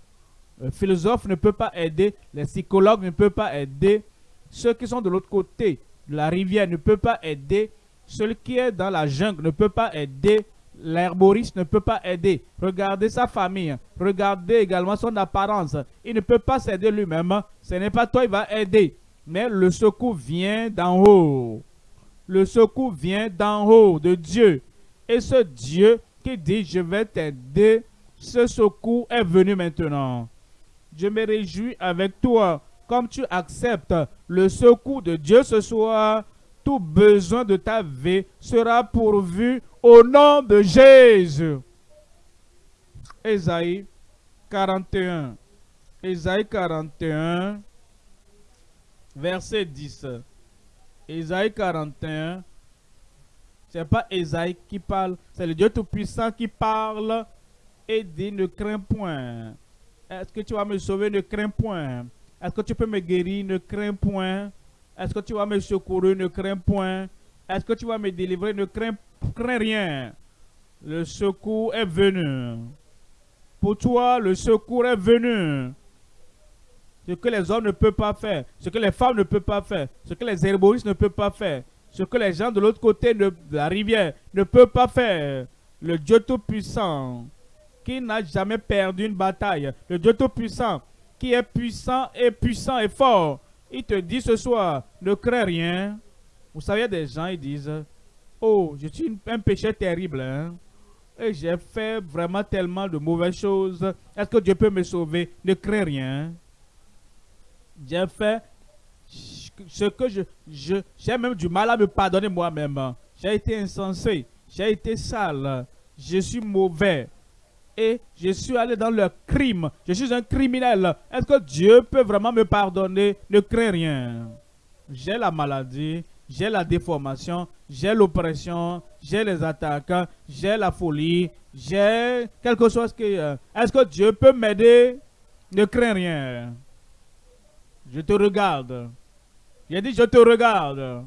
Le philosophe ne peut pas aider. Les psychologues ne peuvent pas aider. Ceux qui sont de l'autre côté de la rivière ne peuvent pas aider. Celui qui est dans la jungle ne peut pas aider. L'herboriste ne peut pas aider. Regardez sa famille. Regardez également son apparence. Il ne peut pas s'aider lui-même. Ce n'est pas toi qui va aider. Mais le secours vient d'en haut. Le secours vient d'en haut, de Dieu. Et ce Dieu qui dit, je vais t'aider, ce secours est venu maintenant. Je me réjouis avec toi, comme tu acceptes le secours de Dieu ce soir, tout besoin de ta vie sera pourvu au nom de Jésus. Ésaïe 41. Ésaïe 41, verset 10. Ésaïe 41, c'est pas Esaïe qui parle, c'est le Dieu Tout-Puissant qui parle et dit ne crains point. Est-ce que tu vas me sauver? Ne crains point. Est-ce que tu peux me guérir? Ne crains point. Est-ce que tu vas me secourir? Ne crains point. Est-ce que tu vas me délivrer? Ne crains, crains rien. Le secours est venu. Pour toi, le secours est venu. Ce que les hommes ne peuvent pas faire, ce que les femmes ne peuvent pas faire, ce que les herboristes ne peuvent pas faire, ce que les gens de l'autre côté de la rivière ne peuvent pas faire. Le Dieu Tout-Puissant, qui n'a jamais perdu une bataille, le Dieu Tout-Puissant, qui est puissant et puissant et fort, il te dit ce soir, ne crains rien. Vous savez, des gens, ils disent, oh, je suis un péché terrible, hein. et j'ai fait vraiment tellement de mauvaises choses. Est-ce que Dieu peut me sauver? Ne crains rien. J'ai fait ce que je, j'ai même du mal à me pardonner moi-même. J'ai été insensé, j'ai été sale, je suis mauvais et je suis allé dans le crime. Je suis un criminel. Est-ce que Dieu peut vraiment me pardonner? Ne crains rien. J'ai la maladie, j'ai la déformation, j'ai l'oppression, j'ai les attaques, j'ai la folie, j'ai quelque chose qui... Euh, est-ce que Dieu peut m'aider? Ne crains rien. Je te regarde. J'ai dit, je te regarde.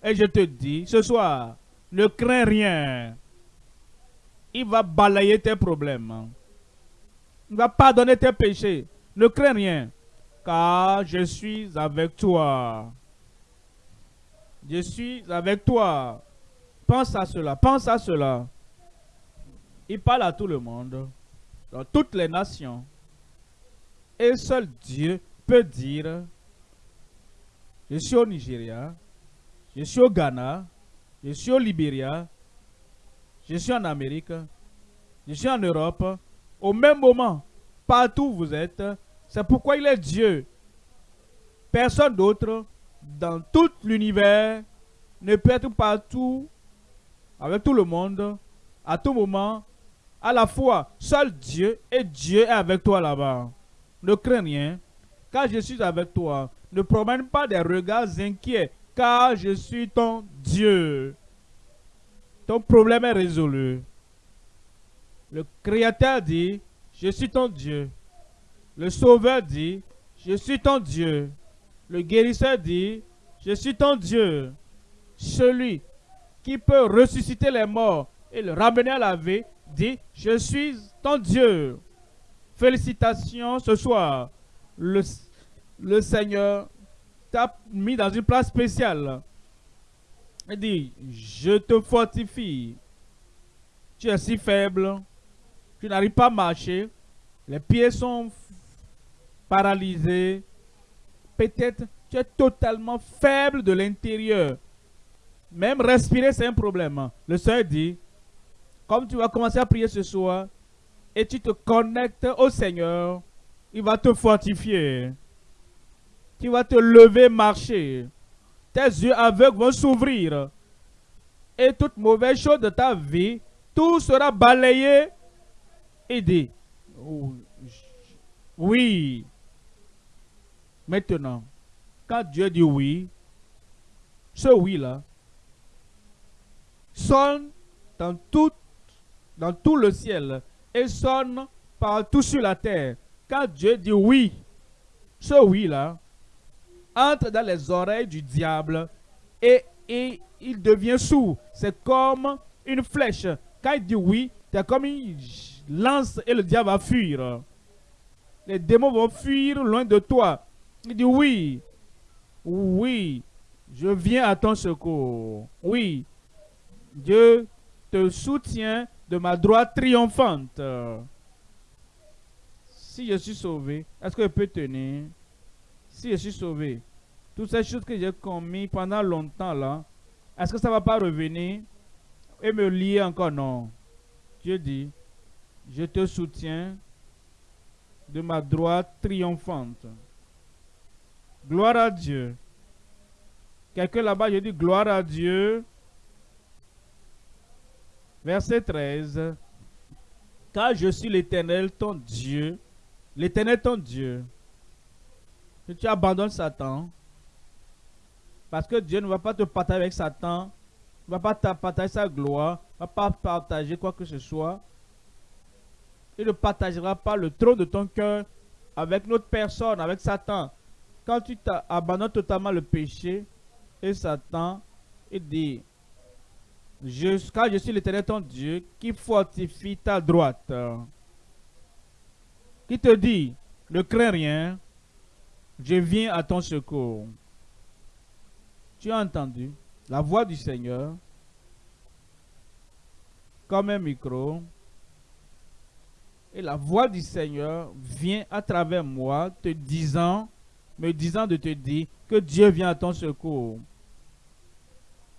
Et je te dis, ce soir, ne crains rien. Il va balayer tes problèmes. Il va pardonner tes péchés. Ne crains rien. Car je suis avec toi. Je suis avec toi. Pense à cela. Pense à cela. Il parle à tout le monde. Dans toutes les nations. Et seul Dieu peut dire je suis au Nigeria, je suis au Ghana, je suis au Libéria, je suis en Amérique, je suis en Europe. Au même moment, partout où vous êtes, c'est pourquoi il est Dieu. Personne d'autre dans tout l'univers ne peut être partout avec tout le monde, à tout moment, à la fois. Seul Dieu et Dieu est avec toi là-bas. Ne crains rien, car je suis avec toi. Ne promène pas des regards inquiets, car je suis ton Dieu. Ton problème est résolu. Le Créateur dit, je suis ton Dieu. Le Sauveur dit, je suis ton Dieu. Le guérisseur dit, je suis ton Dieu. Celui qui peut ressusciter les morts et le ramener à la vie, dit, je suis ton Dieu. Félicitations ce soir. Le Seigneur t'a mis dans une place spéciale. Il dit, je te fortifie. Tu es si faible, tu n'arrives pas à marcher, les pieds sont paralysés. Peut-être tu es totalement faible de l'intérieur. Même respirer, c'est un problème. Le Seigneur dit, comme tu vas commencer à prier ce soir, et tu te connectes au Seigneur, il va te fortifier. Tu vas te lever, marcher. Tes yeux aveugles vont s'ouvrir. Et toute mauvaise chose de ta vie, tout sera balayé et dit, oui. Maintenant, quand Dieu dit oui, ce oui-là sonne dans tout, dans tout le ciel et sonne partout sur la terre. Quand Dieu dit oui, ce oui-là entre dans les oreilles du diable et, il devient sourd. C'est comme une flèche. Quand il dit oui, c'est comme une lance et le diable va fuir. Les démons vont fuir loin de toi. Il dit oui, oui, je viens à ton secours. Oui, Dieu te soutient de ma droite triomphante. Si je suis sauvé, est-ce que je peux tenir? Si je suis sauvé, toutes ces choses que j'ai commises pendant longtemps là, est-ce que ça ne va pas revenir et me lier encore? Non. Dieu dit, je te soutiens de ma droite triomphante. Gloire à Dieu. Quelqu'un là-bas, je dis gloire à Dieu. Verset 13. Car je suis l'Éternel, ton Dieu. L'Éternel, ton Dieu. Que tu abandonnes Satan. Parce que Dieu ne va pas te partager avec Satan. Ne va pas te partager sa gloire. Ne va pas partager quoi que ce soit. Il ne partagera pas le trône de ton cœur avec notre personne, avec Satan. Quand tu abandonnes totalement le péché et Satan, il dit, je, car je suis l'éternel ton Dieu qui fortifie ta droite. Qui te dit, ne crains rien, je viens à ton secours. Tu as entendu? La voix du Seigneur comme un micro. Et la voix du Seigneur vient à travers moi te disant, me disant de te dire que Dieu vient à ton secours.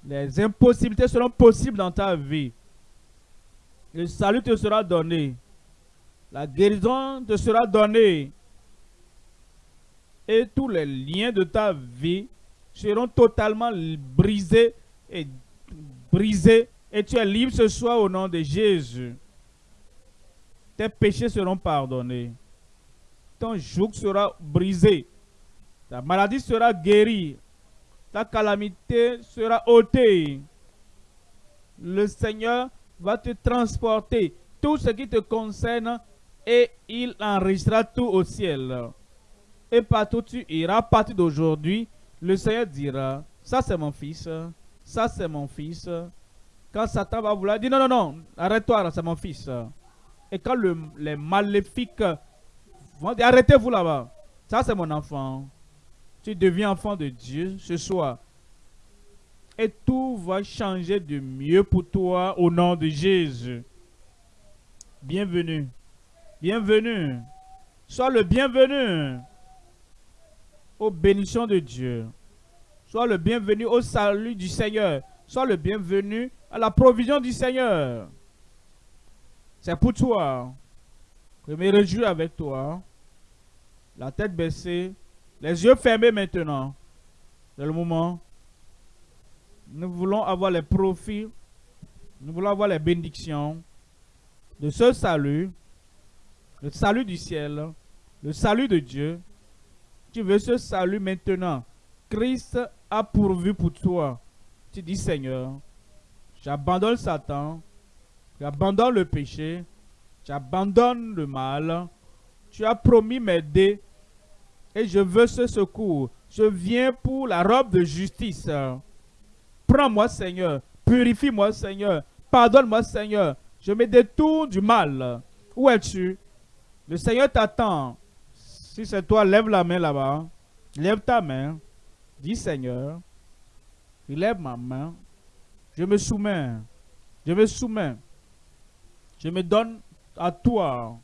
Les impossibilités seront possibles dans ta vie. Le salut te sera donné. La guérison te sera donnée. Et tous les liens de ta vie seront totalement brisés et brisés. Et tu es libre ce soir au nom de Jésus. Tes péchés seront pardonnés. Ton joug sera brisé. Ta maladie sera guérie. Ta calamité sera ôtée. Le Seigneur va te transporter tout ce qui te concerne et il enregistrera tout au ciel. Et partout tu iras, à partir d'aujourd'hui, le Seigneur dira, ça c'est mon fils, ça c'est mon fils. Quand Satan va vouloir dire, non, non, non, arrête-toi, c'est mon fils. Et quand les maléfiques vont dire, arrêtez-vous là-bas, ça c'est mon enfant. Tu deviens enfant de Dieu ce soir. Et tout va changer de mieux pour toi au nom de Jésus. Bienvenue. Bienvenue. Sois le bienvenu aux bénédictions de Dieu. Sois le bienvenu au salut du Seigneur. Sois le bienvenu à la provision du Seigneur. C'est pour toi. Je me réjouis avec toi. La tête baissée, les yeux fermés maintenant. C'est le moment. Nous voulons avoir les profits. Nous voulons avoir les bénédictions de ce salut. Le salut du ciel. Le salut de Dieu tu veux ce salut maintenant. Christ a pourvu pour toi. Tu dis, Seigneur, j'abandonne Satan, j'abandonne le péché, j'abandonne le mal. Tu as promis m'aider Et je veux ce secours. Je viens pour la robe de justice. Prends-moi, Seigneur. Purifie-moi, Seigneur. Pardonne-moi, Seigneur. Je me détourne du mal. Où es-tu? Le Seigneur t'attend. Si c'est toi, lève la main là-bas. Lève ta main. Dis Seigneur, lève ma main. Je me soumets. Je me soumets. Je me donne à toi.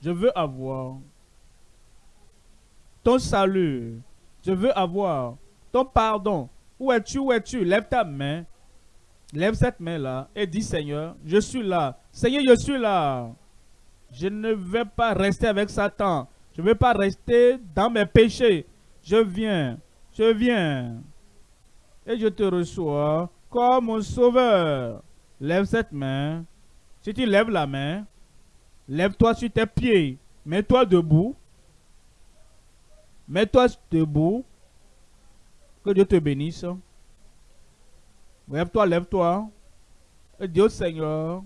Je veux avoir ton salut. Je veux avoir ton pardon. Où es-tu? Où es-tu? Lève ta main. Lève cette main-là et dis Seigneur, je suis là. Seigneur, je suis là. Je ne vais pas rester avec Satan. Je ne vais pas rester dans mes péchés. Je viens. Je viens. Et je te reçois comme mon sauveur. Lève cette main. Si tu lèves la main, lève-toi sur tes pieds. Mets-toi debout. Mets-toi debout. Que Dieu te bénisse. Lève-toi, lève-toi. Et dis au Seigneur,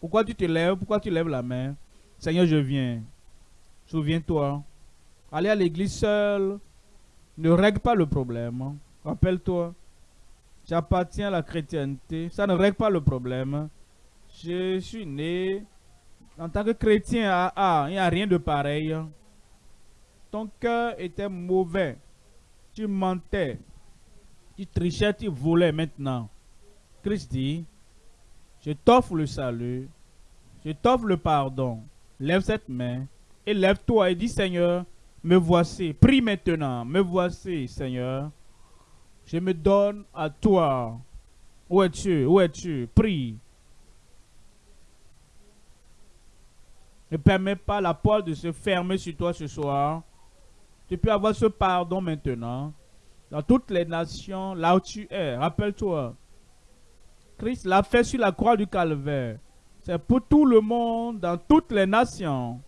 pourquoi tu te lèves, pourquoi tu lèves la main? Seigneur, je viens. Souviens-toi. Aller à l'église seul ne règle pas le problème. Rappelle-toi, j'appartiens à la chrétienté. Ça ne règle pas le problème. Je suis né en tant que chrétien. Ah, ah il n'y a rien de pareil. Ton cœur était mauvais. Tu mentais. Tu trichais, tu volais maintenant. Christ dit, je t'offre le salut. Je t'offre le pardon. Lève cette main et lève-toi et dis Seigneur, me voici. Prie maintenant, me voici Seigneur. Je me donne à toi. Où es-tu? Où es-tu? Prie. Ne permets pas la porte de se fermer sur toi ce soir. Tu peux avoir ce pardon maintenant. Dans toutes les nations, là où tu es, rappelle-toi. Christ l'a fait sur la croix du calvaire. C'est pour tout le monde, dans toutes les nations.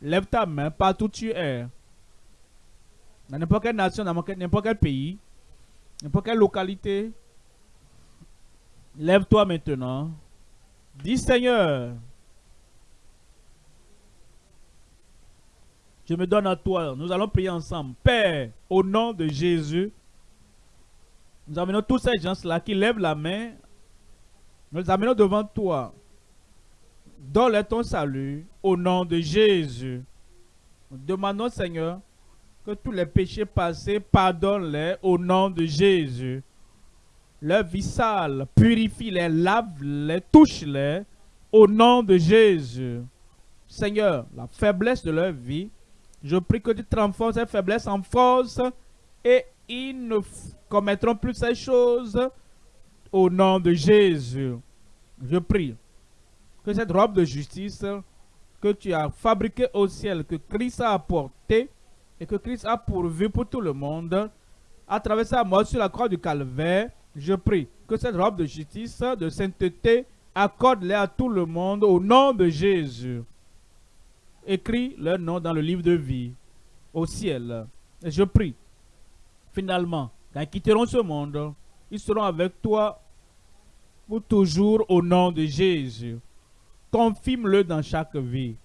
Lève ta main partout où tu es. Dans n'importe quelle nation, dans n'importe quel pays, n'importe quelle localité. Lève-toi maintenant. Dis Seigneur, je me donne à toi. Nous allons prier ensemble. Père, au nom de Jésus, nous amenons tous ces gens-là qui lèvent la main. Nous les amenons devant toi. Donne-leur ton salut au nom de Jésus. Nous demandons, Seigneur, que tous les péchés passés, pardonne-les au nom de Jésus. Leur vie sale, purifie-les, lave-les, touche-les au nom de Jésus. Seigneur, la faiblesse de leur vie, je prie que tu transformes cette faiblesse en force et ils ne commettront plus ces choses au nom de Jésus. Je prie que cette robe de justice que tu as fabriquée au ciel, que Christ a apportée et que Christ a pourvu pour tout le monde, à travers sa mort sur la croix du calvaire, je prie que cette robe de justice, de sainteté, accorde-les à tout le monde au nom de Jésus. Écris leur nom dans le livre de vie au ciel. Et je prie, finalement, quand ils quitteront ce monde, ils seront avec toi pour toujours au nom de Jésus. Confirme-le dans chaque vie.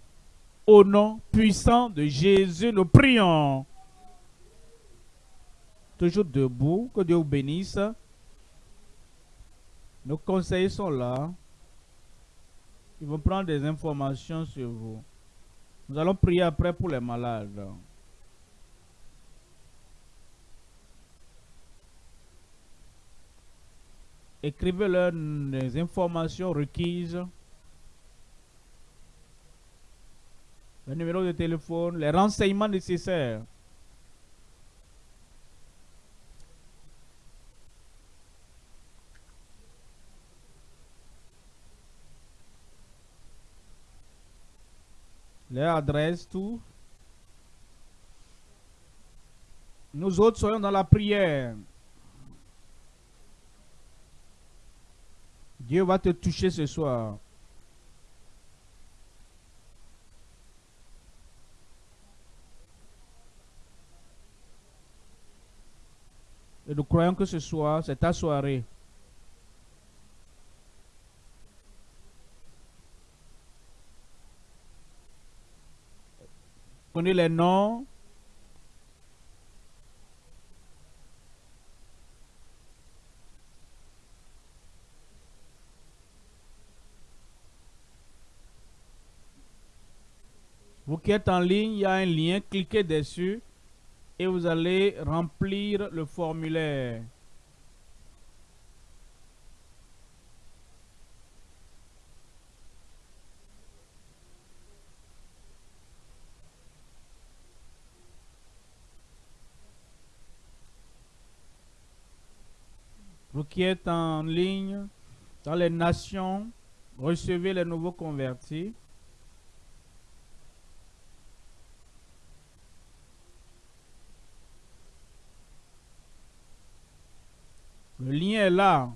Au nom puissant de Jésus, nous prions. Toujours debout, que Dieu vous bénisse. Nos conseillers sont là. Ils vont prendre des informations sur vous. Nous allons prier après pour les malades. Écrivez-leur les informations requises. Le numéro de téléphone, les renseignements nécessaires. Leur adresse, tout. Nous autres soyons dans la prière. Dieu va te toucher ce soir. Et nous croyons que ce soir, c'est ta soirée. Prenez les noms. Vous qui êtes en ligne, il y a un lien, cliquez dessus et vous allez remplir le formulaire. Vous qui êtes en ligne, dans les nations, recevez les nouveaux convertis. Le lien est là.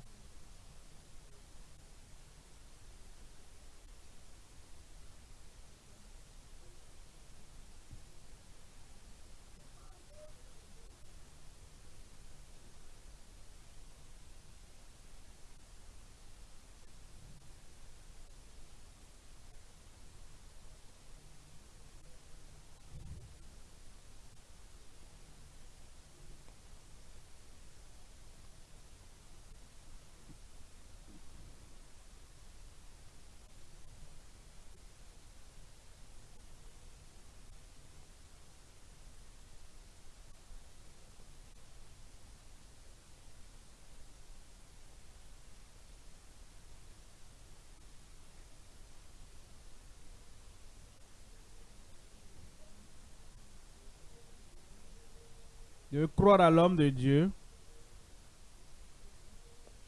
De croire à l'homme de Dieu.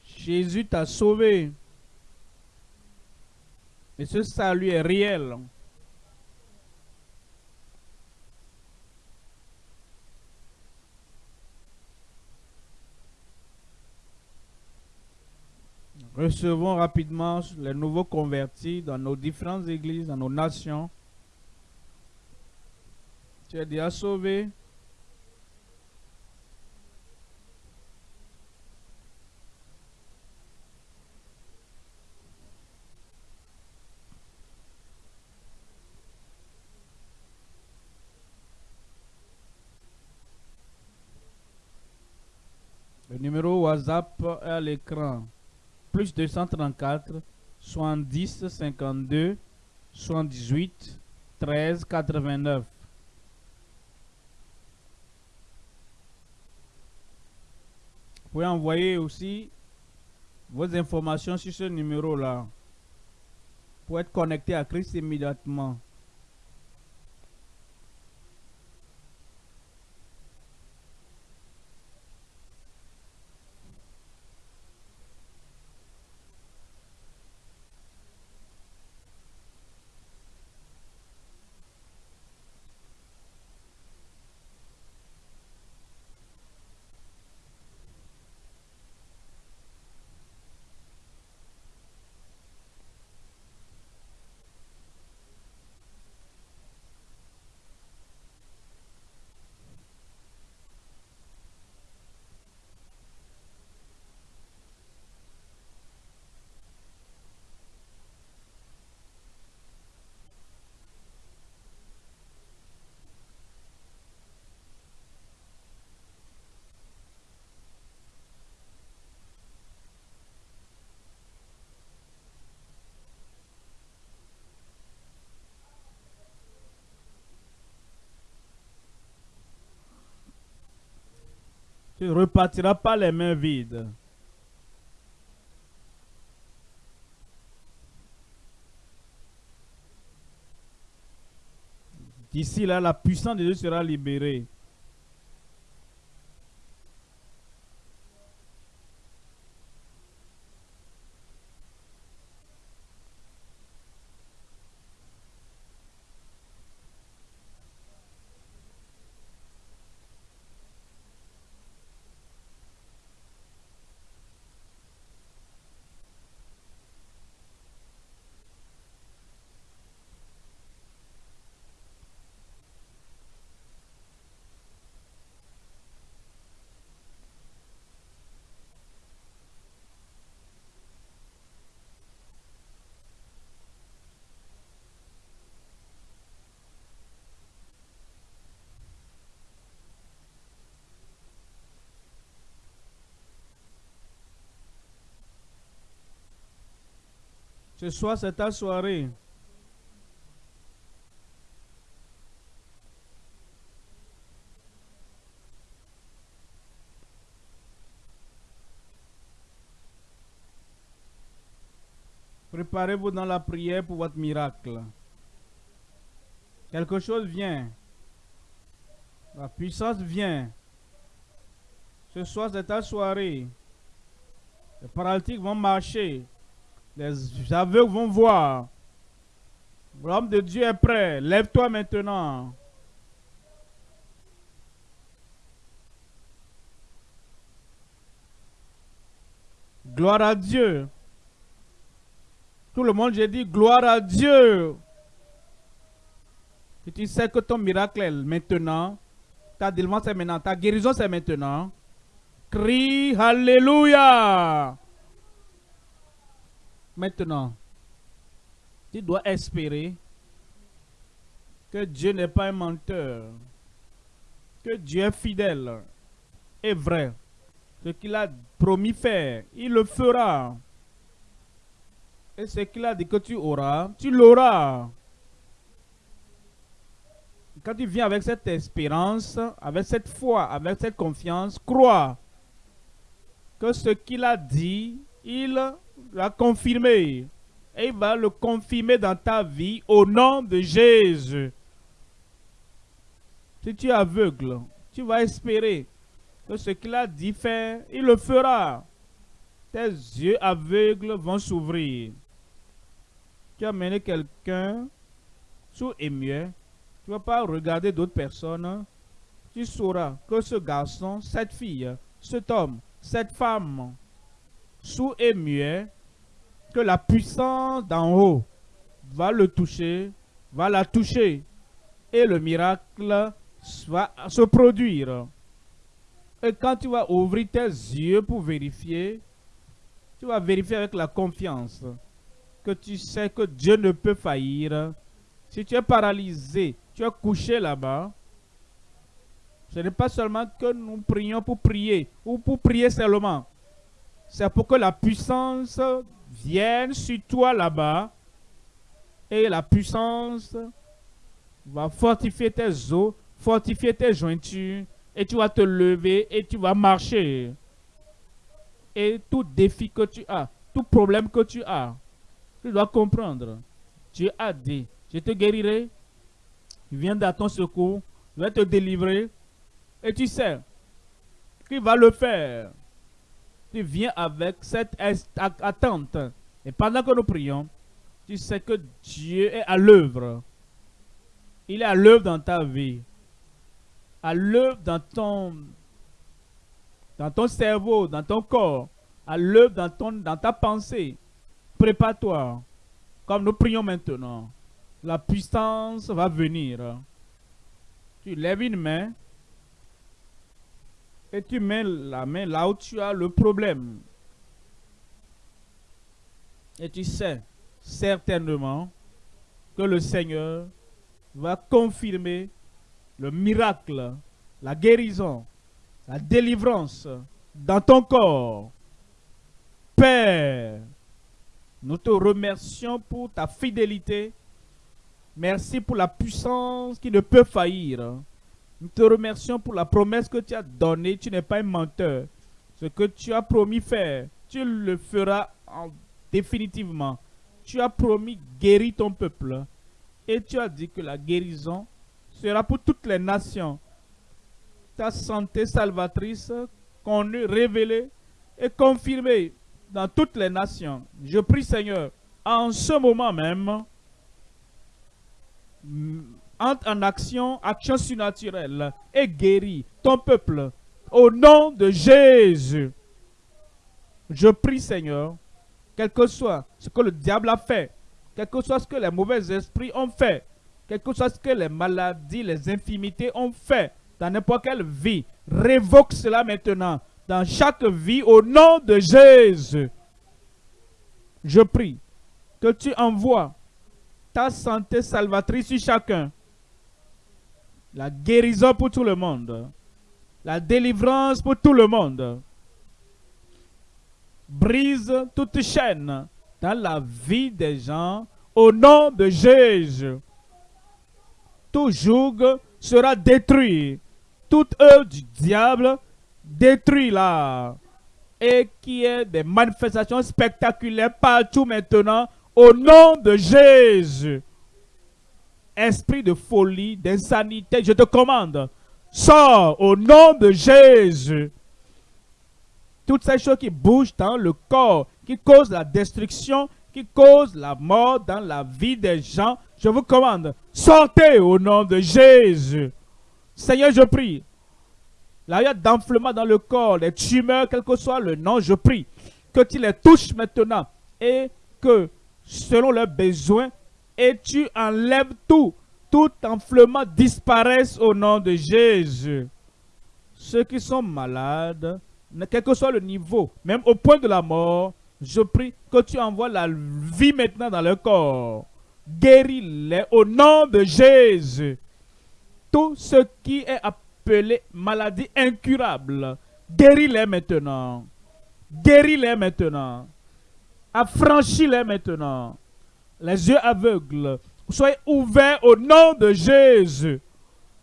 Jésus t'a sauvé. Et ce salut est réel. Recevons rapidement les nouveaux convertis dans nos différentes églises, dans nos nations. Tu es déjà sauvé. Numéro WhatsApp à l'écran. Plus 234 70 52 78 13 89. Vous pouvez envoyer aussi vos informations sur ce numéro-là pour être connecté à Christ immédiatement. Tu ne repartiras pas les mains vides. D'ici là, la puissance de Dieu sera libérée. Ce soir, c'est ta soirée. Préparez-vous dans la prière pour votre miracle. Quelque chose vient. La puissance vient. Ce soir, c'est ta soirée. Les paralytiques vont marcher. Les aveugles vont voir. L'homme de Dieu est prêt. Lève-toi maintenant. Gloire à Dieu. Tout le monde, j'ai dit gloire à Dieu. Tu sais que ton miracle est maintenant, ta délivrance est maintenant, ta guérison c'est maintenant, crie Alléluia. Maintenant, tu dois espérer que Dieu n'est pas un menteur, que Dieu est fidèle et vrai. Ce qu'il a promis faire, il le fera. Et ce qu'il a dit que tu auras, tu l'auras. Quand tu viens avec cette espérance, avec cette foi, avec cette confiance, crois que ce qu'il a dit, il l'a confirmé. Et il va le confirmer dans ta vie au nom de Jésus. Si tu es aveugle, tu vas espérer que ce qu'il a dit faire, il le fera. Tes yeux aveugles vont s'ouvrir. Tu as mené quelqu'un sous émieux. Tu ne vas pas regarder d'autres personnes. Tu sauras que ce garçon, cette fille, cet homme, cette femme, sous émieux, que la puissance d'en haut va le toucher, va la toucher. Et le miracle va se produire. Et quand tu vas ouvrir tes yeux pour vérifier, tu vas vérifier avec la confiance que tu sais que Dieu ne peut faillir. Si tu es paralysé, tu es couché là-bas, ce n'est pas seulement que nous prions pour prier ou pour prier seulement. C'est pour que la puissance vienne sur toi là-bas et la puissance va fortifier tes os, fortifier tes jointures et tu vas te lever et tu vas marcher. Et tout défi que tu as, tout problème que tu as, tu dois comprendre. Dieu a dit, je te guérirai, viens à ton secours, je vais te délivrer. Et tu sais qu'il va le faire. Tu viens avec cette attente. Et pendant que nous prions, tu sais que Dieu est à l'œuvre. Il est à l'œuvre dans ta vie à l'œuvre dans ton, dans ton cerveau, dans ton corps, à l'œuvre dans, ton, dans ta pensée. Prépare-toi. Comme nous prions maintenant, la puissance va venir. Tu lèves une main et tu mets la main là où tu as le problème. Et tu sais certainement que le Seigneur va confirmer le miracle, la guérison, la délivrance dans ton corps. Père, nous te remercions pour ta fidélité. Merci pour la puissance qui ne peut faillir. Nous te remercions pour la promesse que tu as donnée. Tu n'es pas un menteur. Ce que tu as promis faire, tu le feras définitivement. Tu as promis guérir ton peuple. Et tu as dit que la guérison sera pour toutes les nations. Ta santé salvatrice connue, révélée et confirmée dans toutes les nations. Je prie Seigneur, en ce moment même, entre en action, action surnaturelle et guéris ton peuple au nom de Jésus. Je prie Seigneur, quel que soit ce que le diable a fait, quel que soit ce que les mauvais esprits ont fait, quelque chose que les maladies, les infimités ont fait dans n'importe quelle vie, révoque cela maintenant dans chaque vie au nom de Jésus. Je prie que tu envoies ta santé salvatrice sur chacun, la guérison pour tout le monde, la délivrance pour tout le monde. Brise toute chaîne dans la vie des gens au nom de Jésus tout joug sera détruit. Toute œuvre du diable détruit là. Et qui est des manifestations spectaculaires partout maintenant Au nom de Jésus. Esprit de folie, d'insanité, je te commande. Sors au nom de Jésus. Toutes ces choses qui bougent dans le corps, qui causent la destruction, qui causent la mort dans la vie des gens, je vous commande, sortez au nom de Jésus. Seigneur, je prie. Là, il d'enflement dans le corps, les tumeurs, quel que soit le nom, je prie que tu les touches maintenant et que selon leurs besoins, et tu enlèves tout, tout enflement disparaisse au nom de Jésus. Ceux qui sont malades, quel que soit le niveau, même au point de la mort, je prie que tu envoies la vie maintenant dans leur corps. Guéris-les au nom de Jésus. Tout ce qui est appelé maladie incurable, guéris-les maintenant. Guéris-les maintenant. Affranchis-les maintenant. Les yeux aveugles, soyez ouverts au nom de Jésus.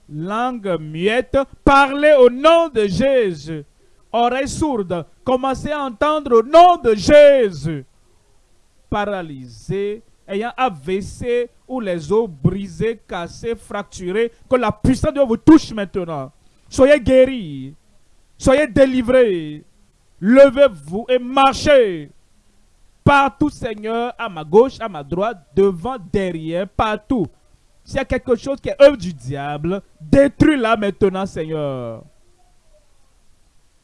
Langue muette, parlez au nom de Jésus. Oreilles sourdes, commencez à entendre au nom de Jésus. Paralysés, ayant AVC ou les os brisés, cassés, fracturés, que la puissance de Dieu vous touche maintenant. Soyez guéris, soyez délivrés. Levez-vous et marchez. Partout, Seigneur, à ma gauche, à ma droite, devant, derrière, partout. S'il y a quelque chose qui est œuvre du diable, détruis-la maintenant, Seigneur.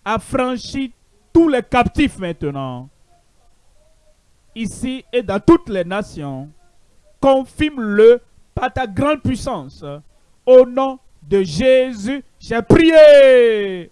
Affranchis tous les captifs maintenant. Ici et dans toutes les nations. Confirme-le par ta grande puissance. Au nom de Jésus, j'ai prié.